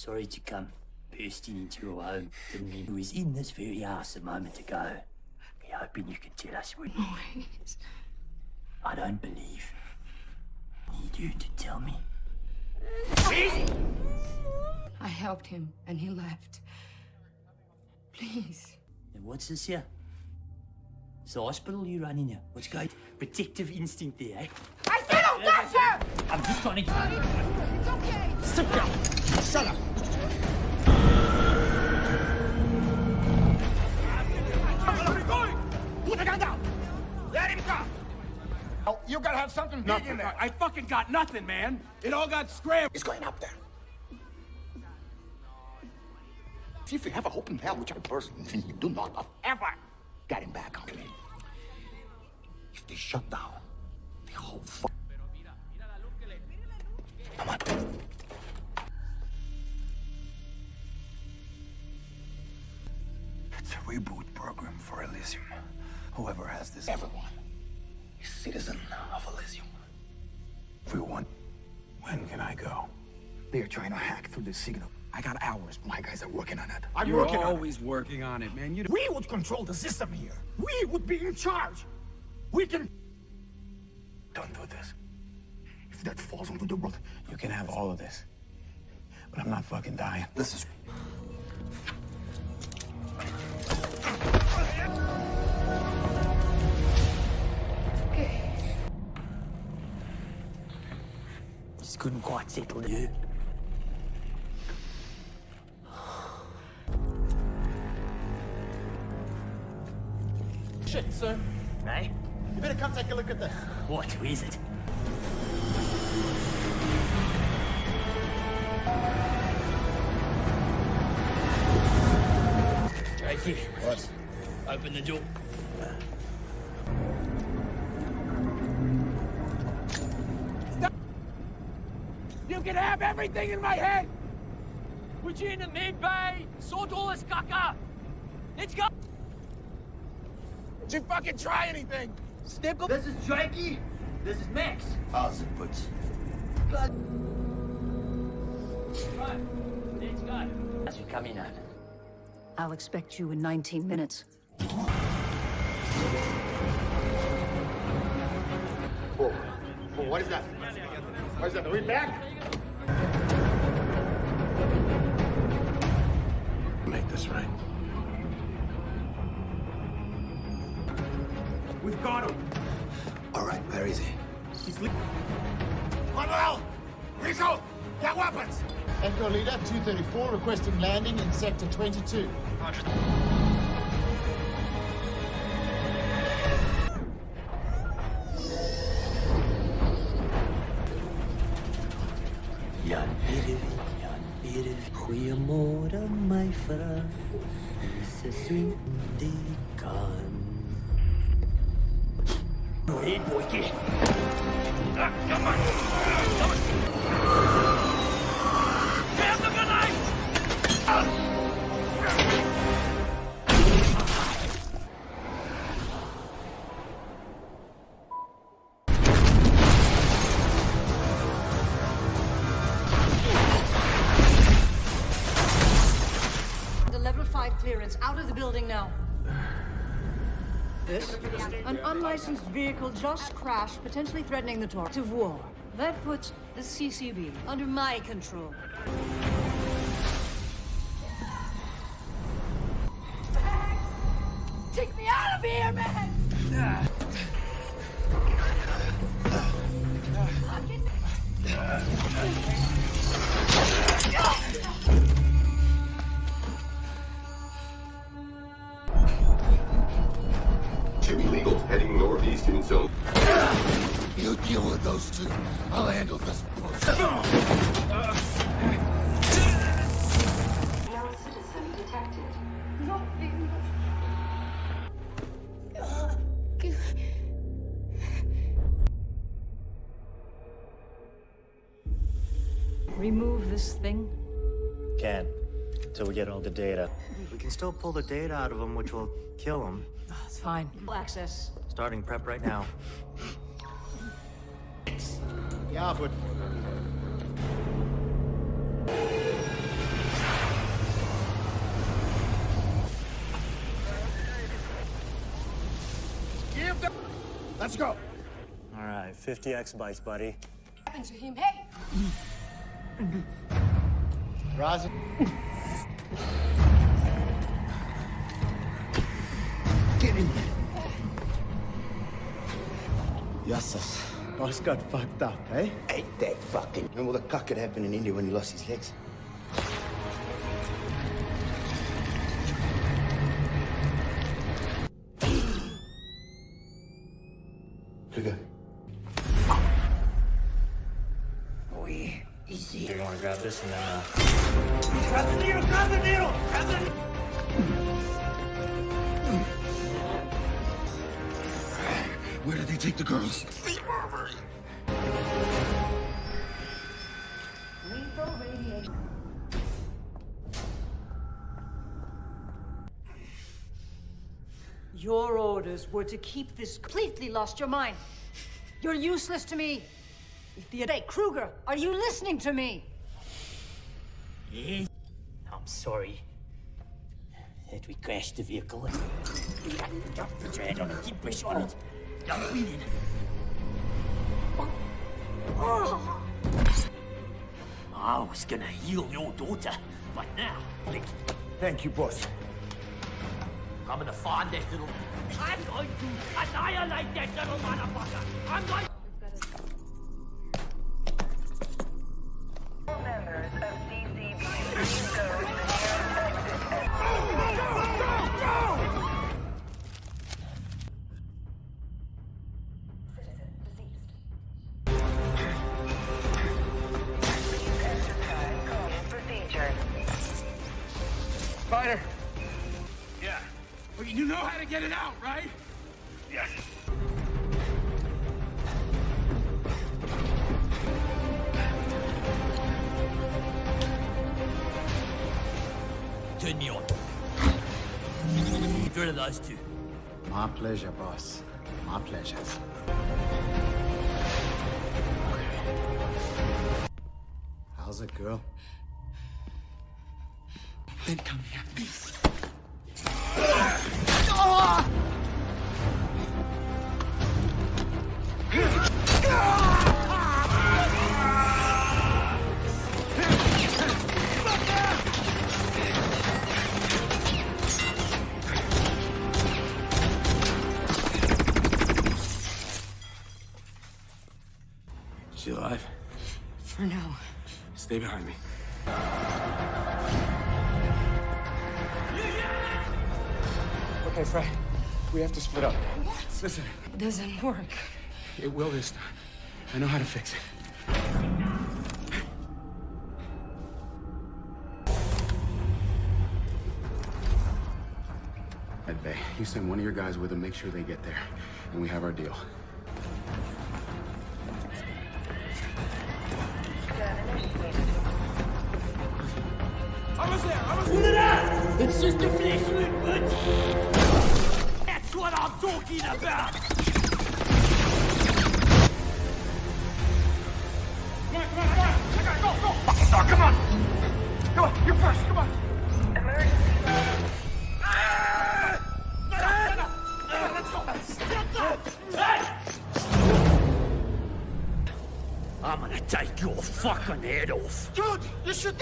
Sorry to come bursting into your home. Didn't mean who was in this very house a moment ago. Be hoping you can tell us what. Maurice. I don't believe. Need you to tell me. I helped him and he left. Please. And what's this here? It's the hospital you run in here. What's going? Protective instinct there, eh? I said don't touch her! I'm just trying to. It's okay! Sit down. Shut up. Oh, you gotta have something big in there. I fucking got nothing, man. It all got scrambled. It's going up there. See if you have a hope in hell, which I personally do not have ever got him back on me. If they shut down the whole fu- Come on. It's a reboot program for Elysium. Whoever has this. Everyone is citizen of Elysium. Everyone. When can I go? They're trying to hack through the signal. I got hours. My guys are working on it. I'm You're working on it. always working on it, man. You We would control the system here. We would be in charge. We can. Don't do this. If that falls onto the road, You can have all of this. But I'm not fucking dying. this is. Couldn't quite settle you. Shit, sir. Hey? You better come take a look at this. What? Who is it? Right here. What? Open the door. Can have everything in my head! Put you in the mid bay, sort all this caca! Let's go! Did you fucking try anything? Snickle. This is Jakey. This is Max. How's it, Butch? Right, let's go. As we come in on. I'll expect you in 19 minutes. Whoa. Whoa, what is that? What is that? Are we back? This right. We've got him. All right, where is he? He's le- Manuel! Rizzo! Get weapons! Echo Leader 234 requesting landing in Sector 22. Jan My friend. Dis is swing die This? An unlicensed vehicle just crashed, potentially threatening the torch of war. That puts the CCB under my control. We get all the data. We can still pull the data out of them, which will kill them. It's fine. Access. Starting prep right now. Yeah, but Give the... Let's go. All right, 50 exabytes, buddy. What happened to him? Hey! Raza. Get in there. Yassas. Boss got fucked up, eh? Ain't that fucking. Remember the cuck that happened in India when he lost his legs? Were to keep this completely lost your mind. You're useless to me. If the hey, Kruger, are you listening to me? Yeah. I'm sorry that we crashed the vehicle. Put your hand on it. Keep pressure on it. You're bleeding. I was gonna heal your daughter, but now, like, Thank you, boss. I'm gonna find that little. I'm going to annihilate that little motherfucker! I'm going... Members pleasure, boss. My pleasure. How's it, girl? Then come here, please. Doesn't work. it will this time. I know how to fix it. Ed Bay, you send one of your guys with them, make sure they get there. And we have our deal. I was there! I was there! It's just a flesh wound. That's what I'm talking about! Go, go! Fucking dog, come on! Come on, you're first, come on! I'm gonna take your fucking head off. Dude, you should...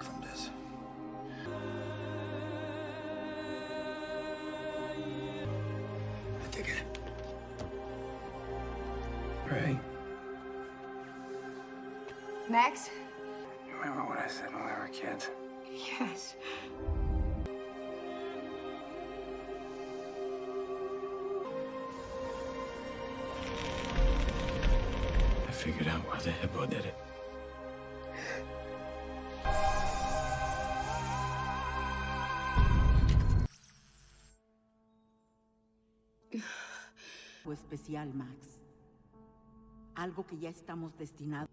back from this. I take it. Ray, Max? you remember what I said when we were kids? Yes. I figured out why the hippo did it. Especial, Max. Algo que ya estamos destinados.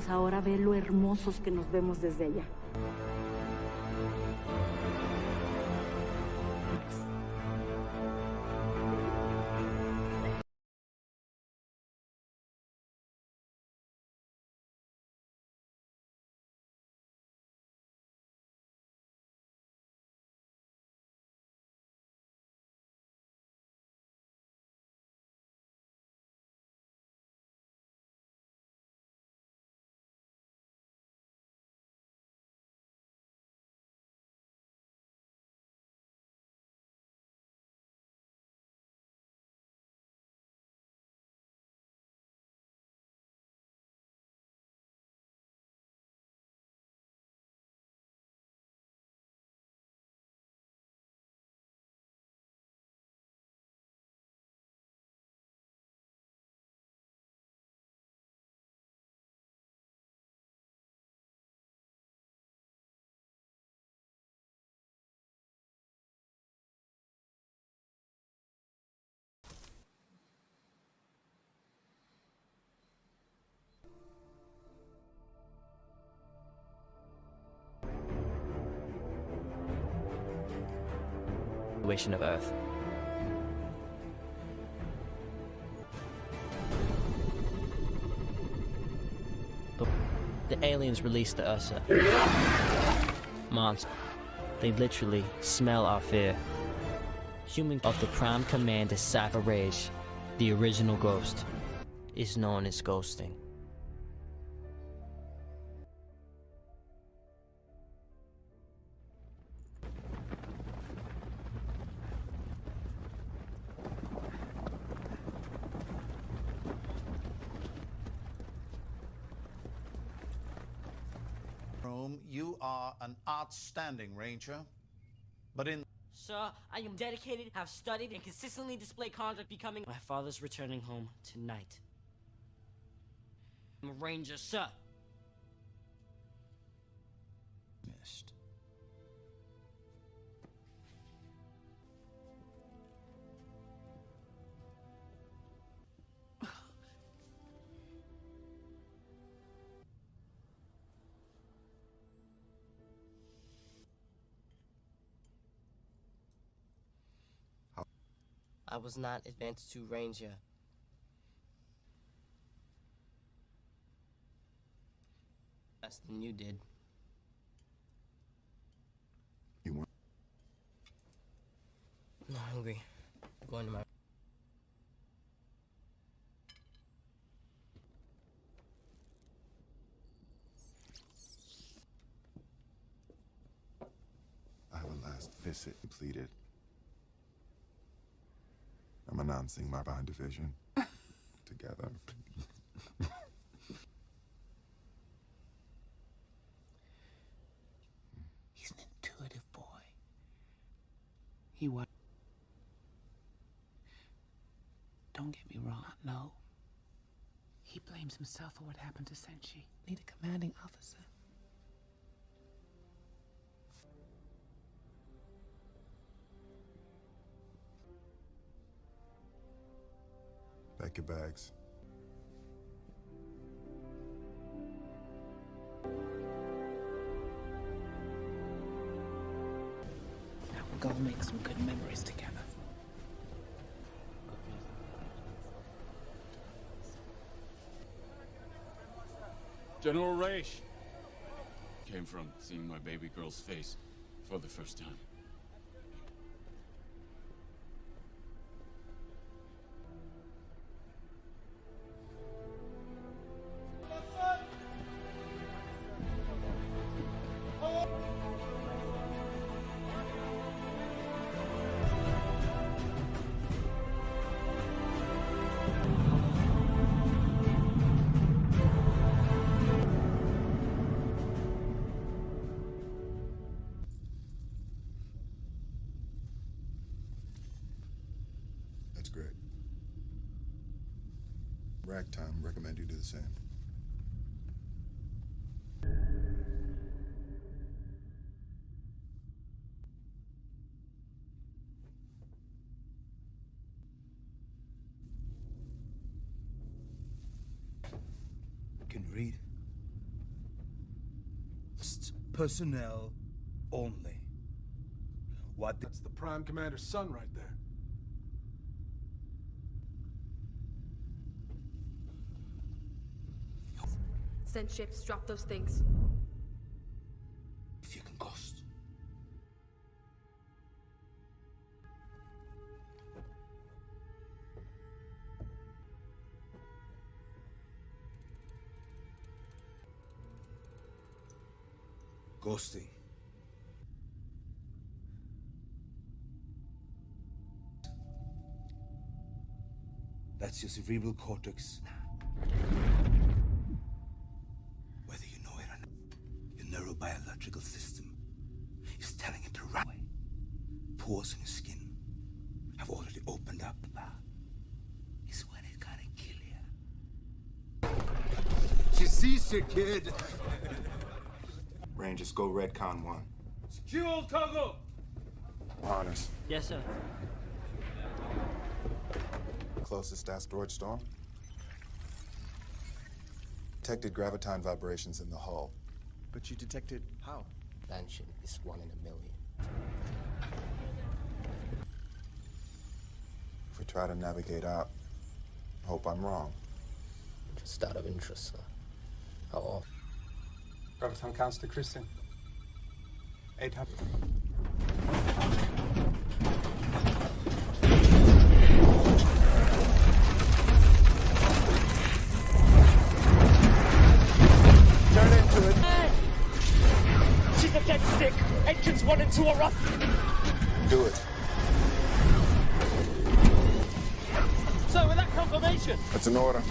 Pues ahora ve lo hermosos que nos vemos desde allá. Of Earth. The, the aliens released the Ursa. Monster. They literally smell our fear. Human of the Prime Commander Cypher Raige, the original ghost, is known as ghosting. Outstanding ranger, but in Sir, I am dedicated, have studied, and consistently display conduct becoming my father's returning home tonight. I'm a ranger, sir. missed. I was not advanced to ranger. less than you did. You want? I'm not hungry. I'm going to my. Our last visit completed. I'm my bond division. Together. He's an intuitive boy. He was. Don't get me wrong, no. He blames himself for what happened to Senshi. Need a commanding officer. Pack your bags. Now we're gonna make some good memories together. General Raish. Came from seeing my baby girl's face for the first time. Recommend you do the same. Can read. Just personnel only. What? That's the Prime Commander's son right there. Send ships, drop those things. If you can cost. Ghosting. That's your cerebral cortex. Rangers, go Redcon 1. Secure cargo! Honors. Yes, sir. Closest asteroid storm? Detected graviton vibrations in the hull. But you detected how? Mansion is one in a million. If we try to navigate out, hope I'm wrong. Just out of interest, sir. How often? Graviton Counselor Christian. 800. Turn into it. She's a dead stick. Engines one and two are up. Do it. So, with that confirmation, That's an order.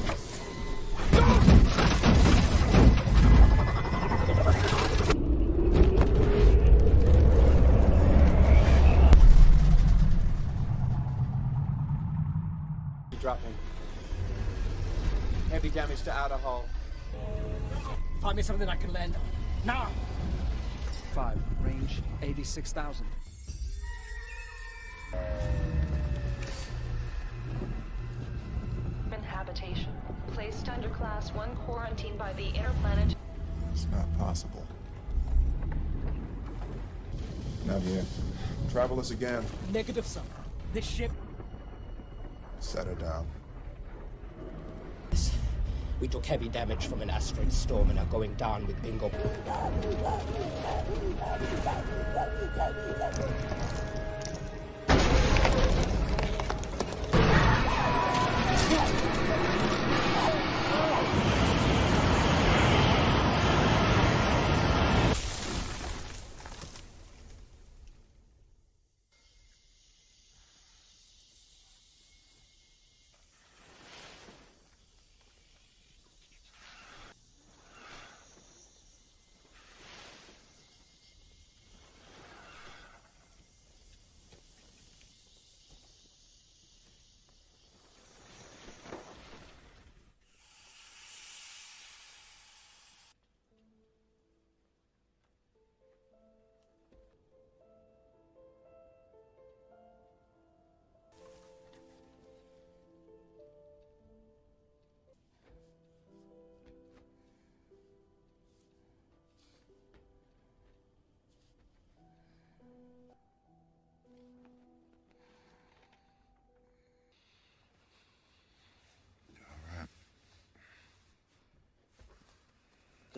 Something I can land on. Now! Five. Range 86,000. Human habitation. Placed under Class 1 quarantine by the interplanet. It's not possible. Navier, travel us again. Negative, sir. This ship. Set her down. We took heavy damage from an asteroid storm and are going down with Bingo.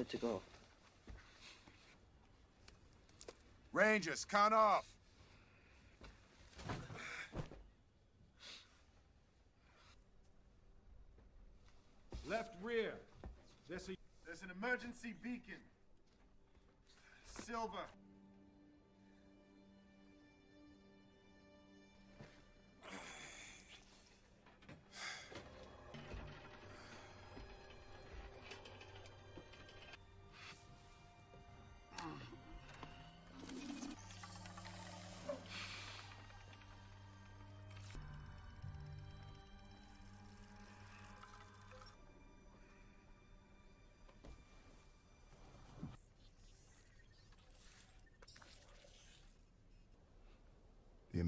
Good to go. Rangers, count off. Left rear. There's, a, there's an emergency beacon. Silver.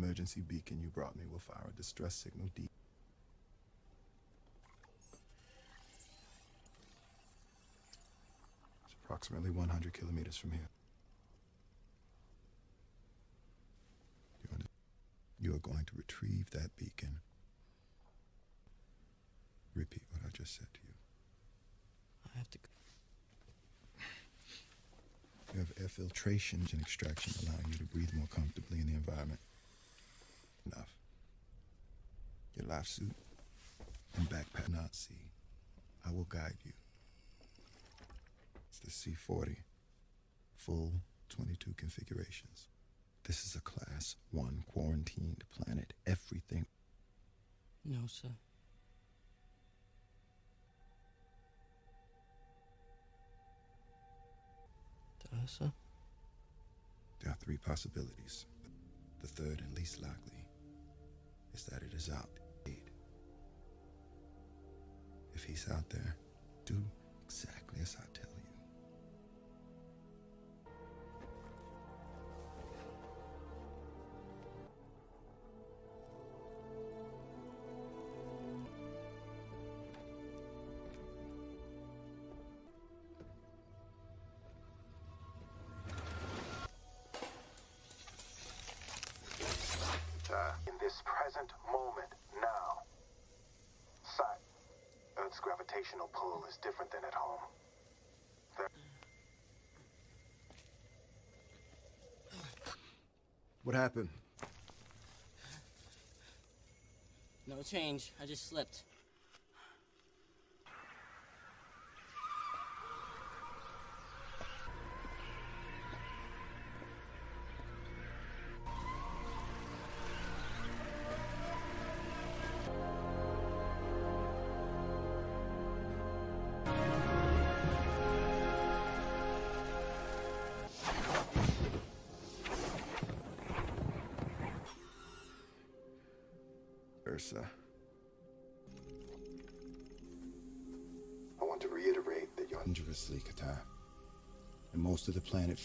Emergency beacon you brought me will fire a distress signal deep. It's approximately 100 kilometers from here. You, you are going to retrieve that beacon. Repeat what I just said to you. I have to. You have air filtration and extraction allowing you to breathe more comfortably in the environment. Enough. Your life suit and backpack not see. I will guide you. It's the C-40. Full 22 configurations. This is a class one quarantined planet. Everything. No, sir. To Ursa? There are three possibilities. The third and least likely is that it is out. If he's out there, do exactly as I tell you. Gravitational is different than at home. There- What happened? No change. I just slipped.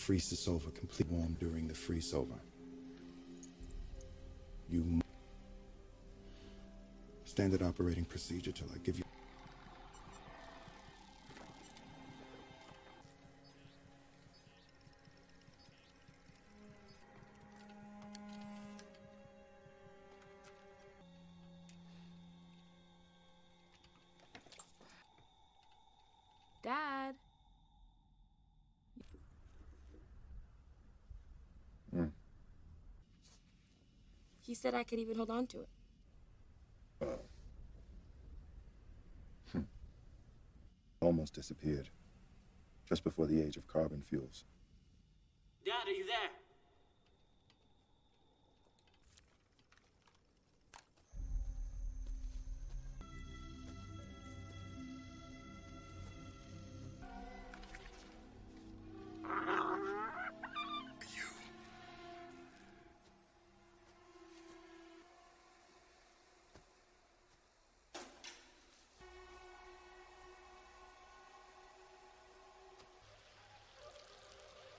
Freezes over, complete warm during the freeze over. You Standard operating procedure till I give you. Said I could even hold on to it. Hmm. Almost disappeared. Just before the age of carbon fuels. Dad, are you there?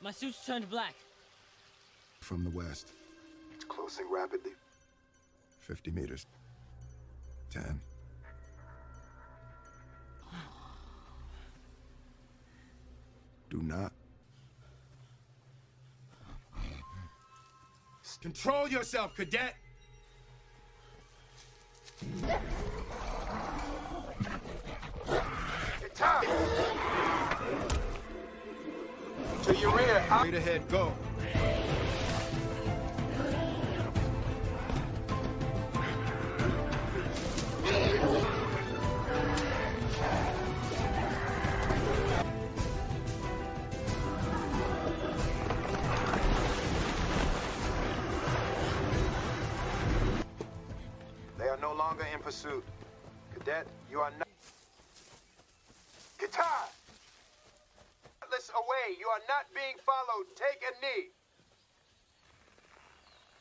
My suit's turned black. From the west. It's closing rapidly. 50 meters. 10. Do not. Control yourself, cadet! To your rear. Straight ahead, go. They are no longer in pursuit. Cadet, you are not. Guitar! Atlas away. You are not being. Take a knee.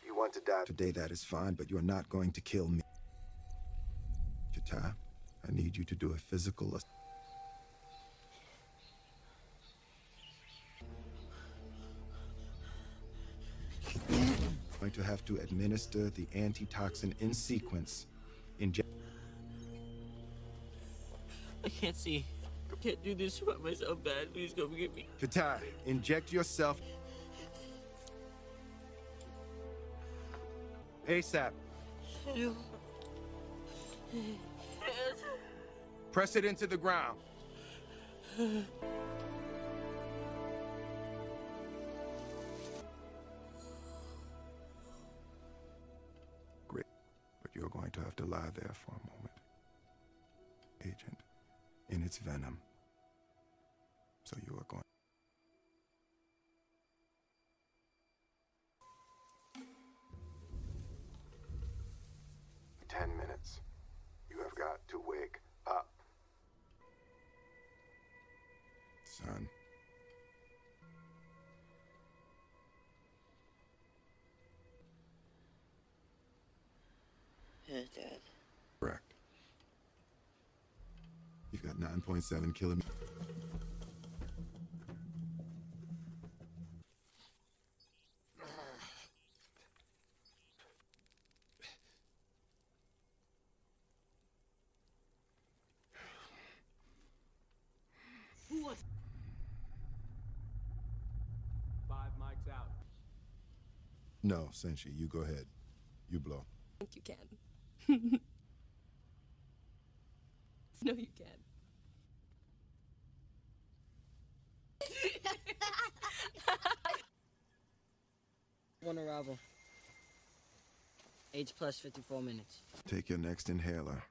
You want to die? Today that is fine, but you're not going to kill me. Chita, I need you to do a physical ass- going to have to administer the antitoxin in sequence. Inject. I can't see. I can't do this by myself, Dad. Please come get me. Kitai, inject yourself. ASAP. Press it into the ground. Great. But you're going to have to lie there for a moment. Agent, in its venom. So you are going. Ten minutes. You have got to wake up. Son. Yeah, Dad. You've 9.7 kilometers. Five mics out. No, Senshi, you go ahead. You blow. I think you can. no, you can. One arrival. Age plus 54 minutes. Take your next inhaler.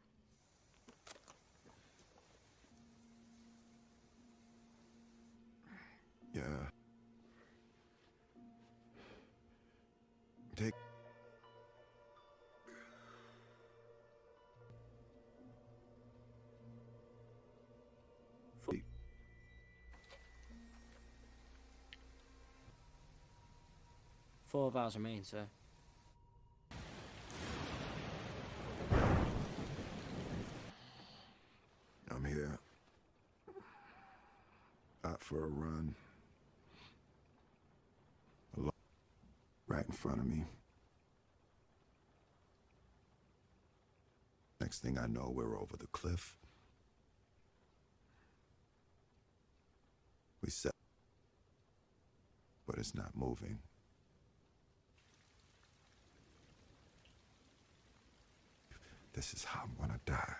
Yeah. Take. Four of ours remain, sir. I'm here. Out for a run. Alo- Right in front of me. Next thing I know, we're over the cliff. We set. But it's not moving. This is how I'm gonna die.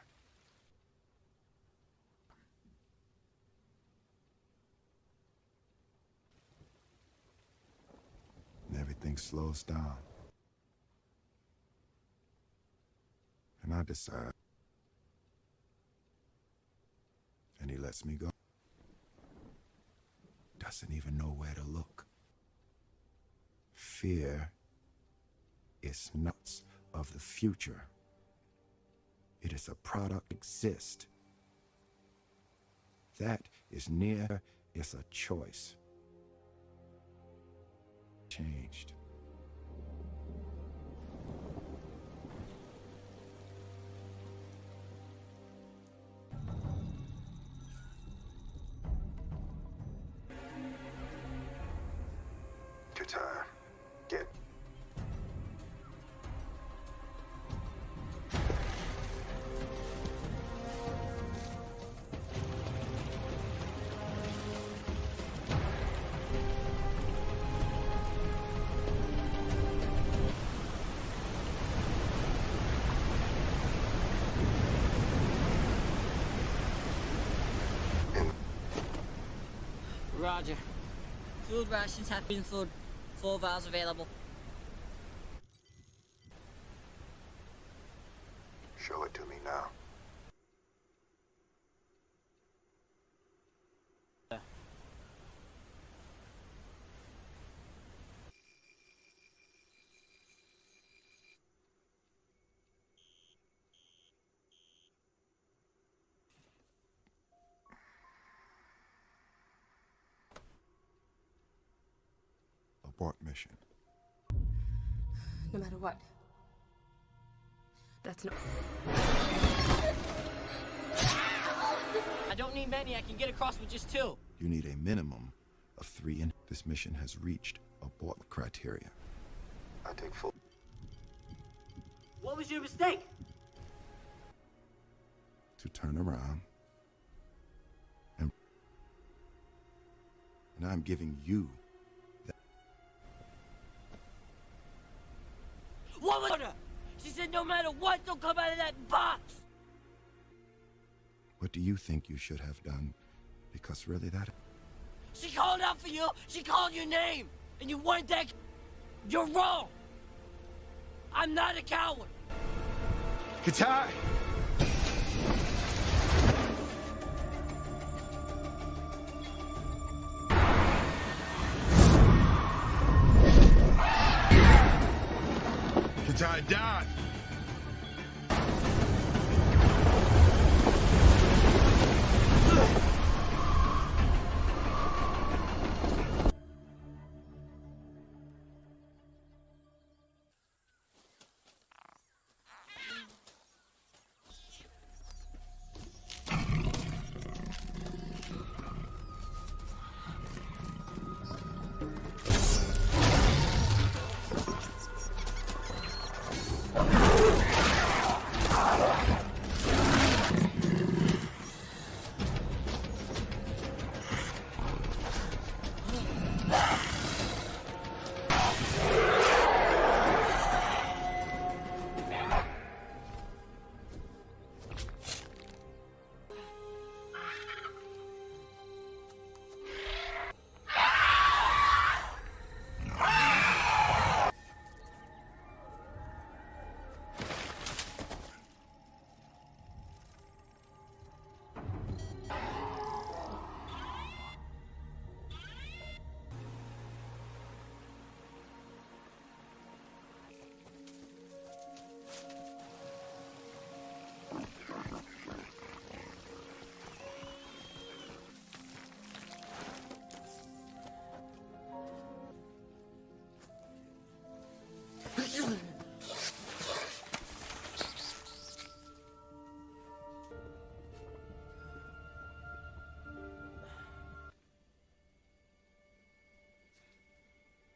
And everything slows down. And I decide. And he lets me go. Doesn't even know where to look. Fear is nuts of the future. It is a product exist. That is near is a choice. Changed. Food rations have been food. Four vials available. Show it to me now. Abort mission. No matter what. That's not... I don't need many. I can get across with just two. You need a minimum of three, and this mission has reached abort criteria. I take full. What was your mistake? to turn around and and I'm giving you She said no matter what, don't come out of that box. what do you think you should have done because really that She called out for you. She called your name, and you weren't that. You're wrong. I'm not a coward. Kitai!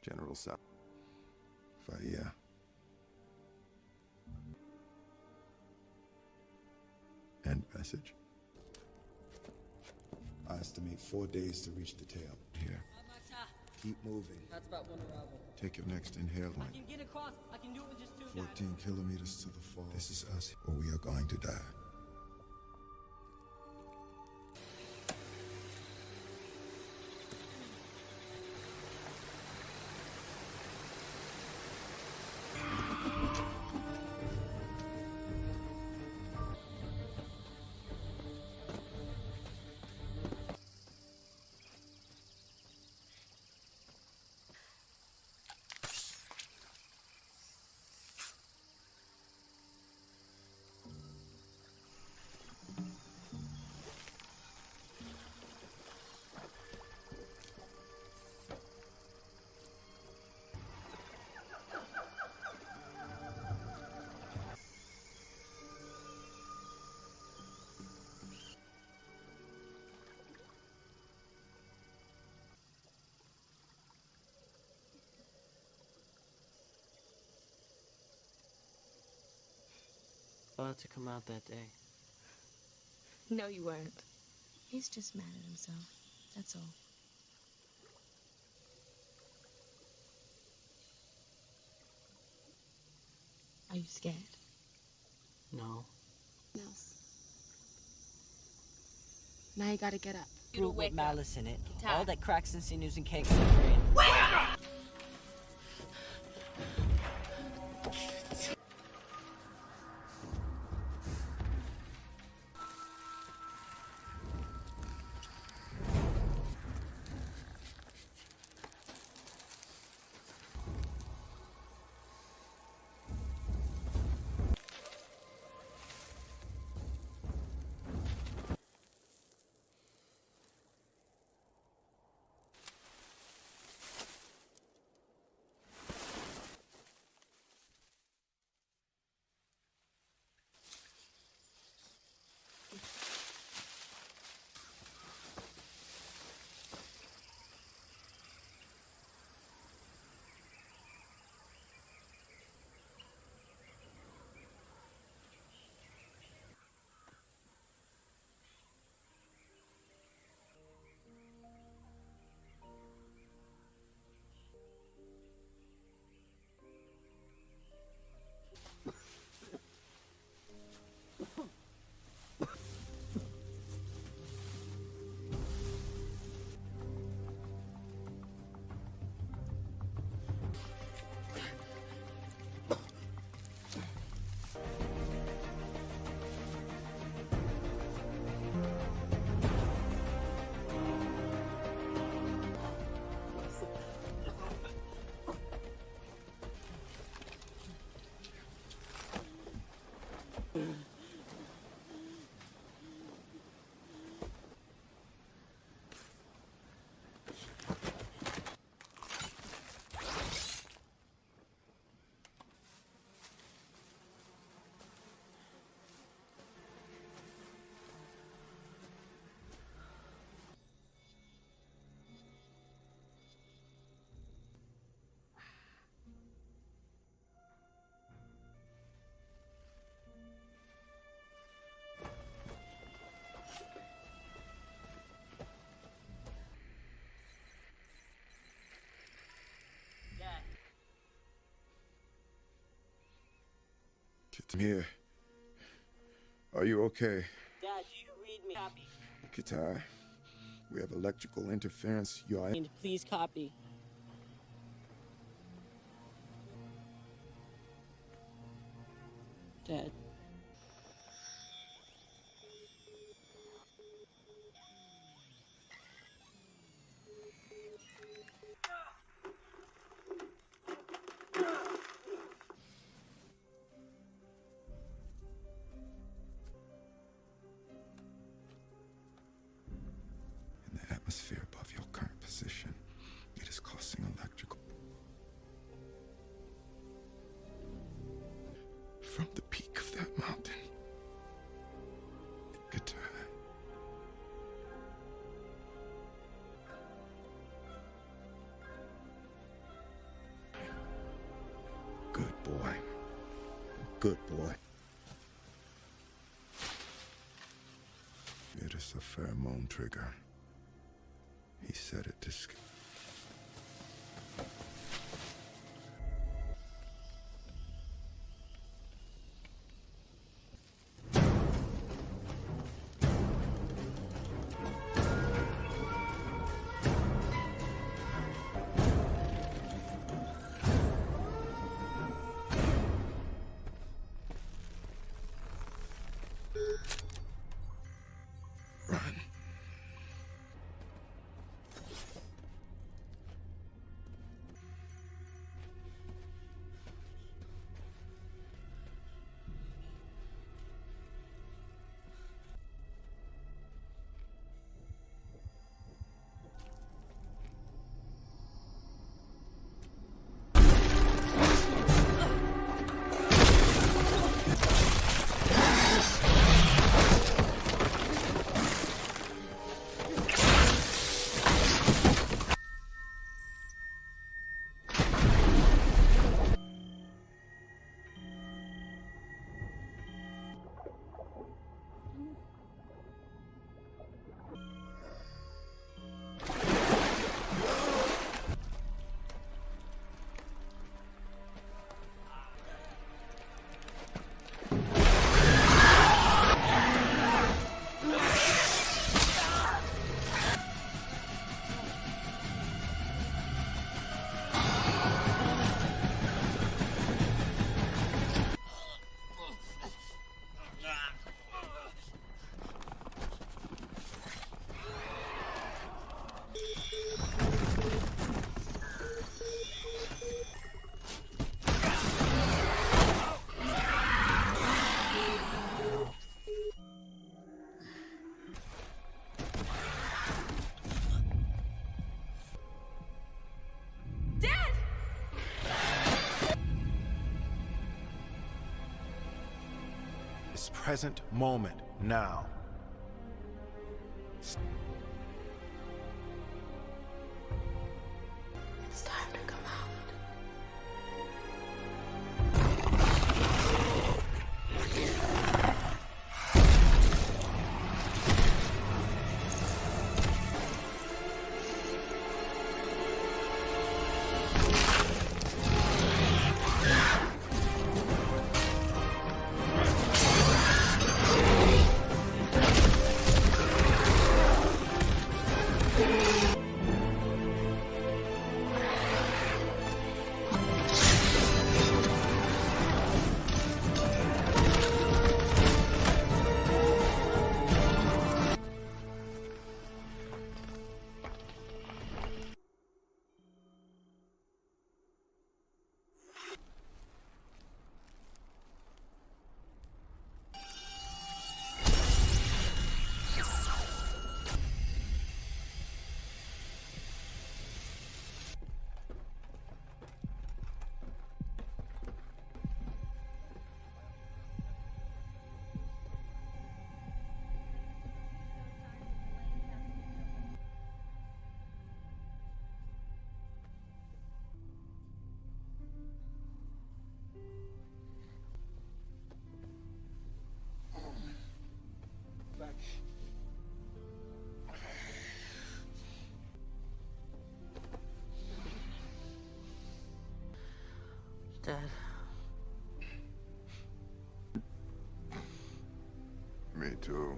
General Sa Faya. End message. I estimate four days to reach the tail. Here. Keep moving. That's about one arrival. Take your next inhale I can get across. I can do it with just two guys. 14 kilometers to the fall. This is us, or we are going to die. About to come out that day. No, you weren't. He's just mad at himself. That's all. Are you scared? No. Nels. Now you gotta get up. Fruit with malice in it. Get All that cracks and sinews and cakes in Get here. Are you okay? Dad, do you read me? Copy. Kitai, we have electrical interference. You are. Please copy. Pheromone trigger. He said it to this present moment, now. Dad. Me too.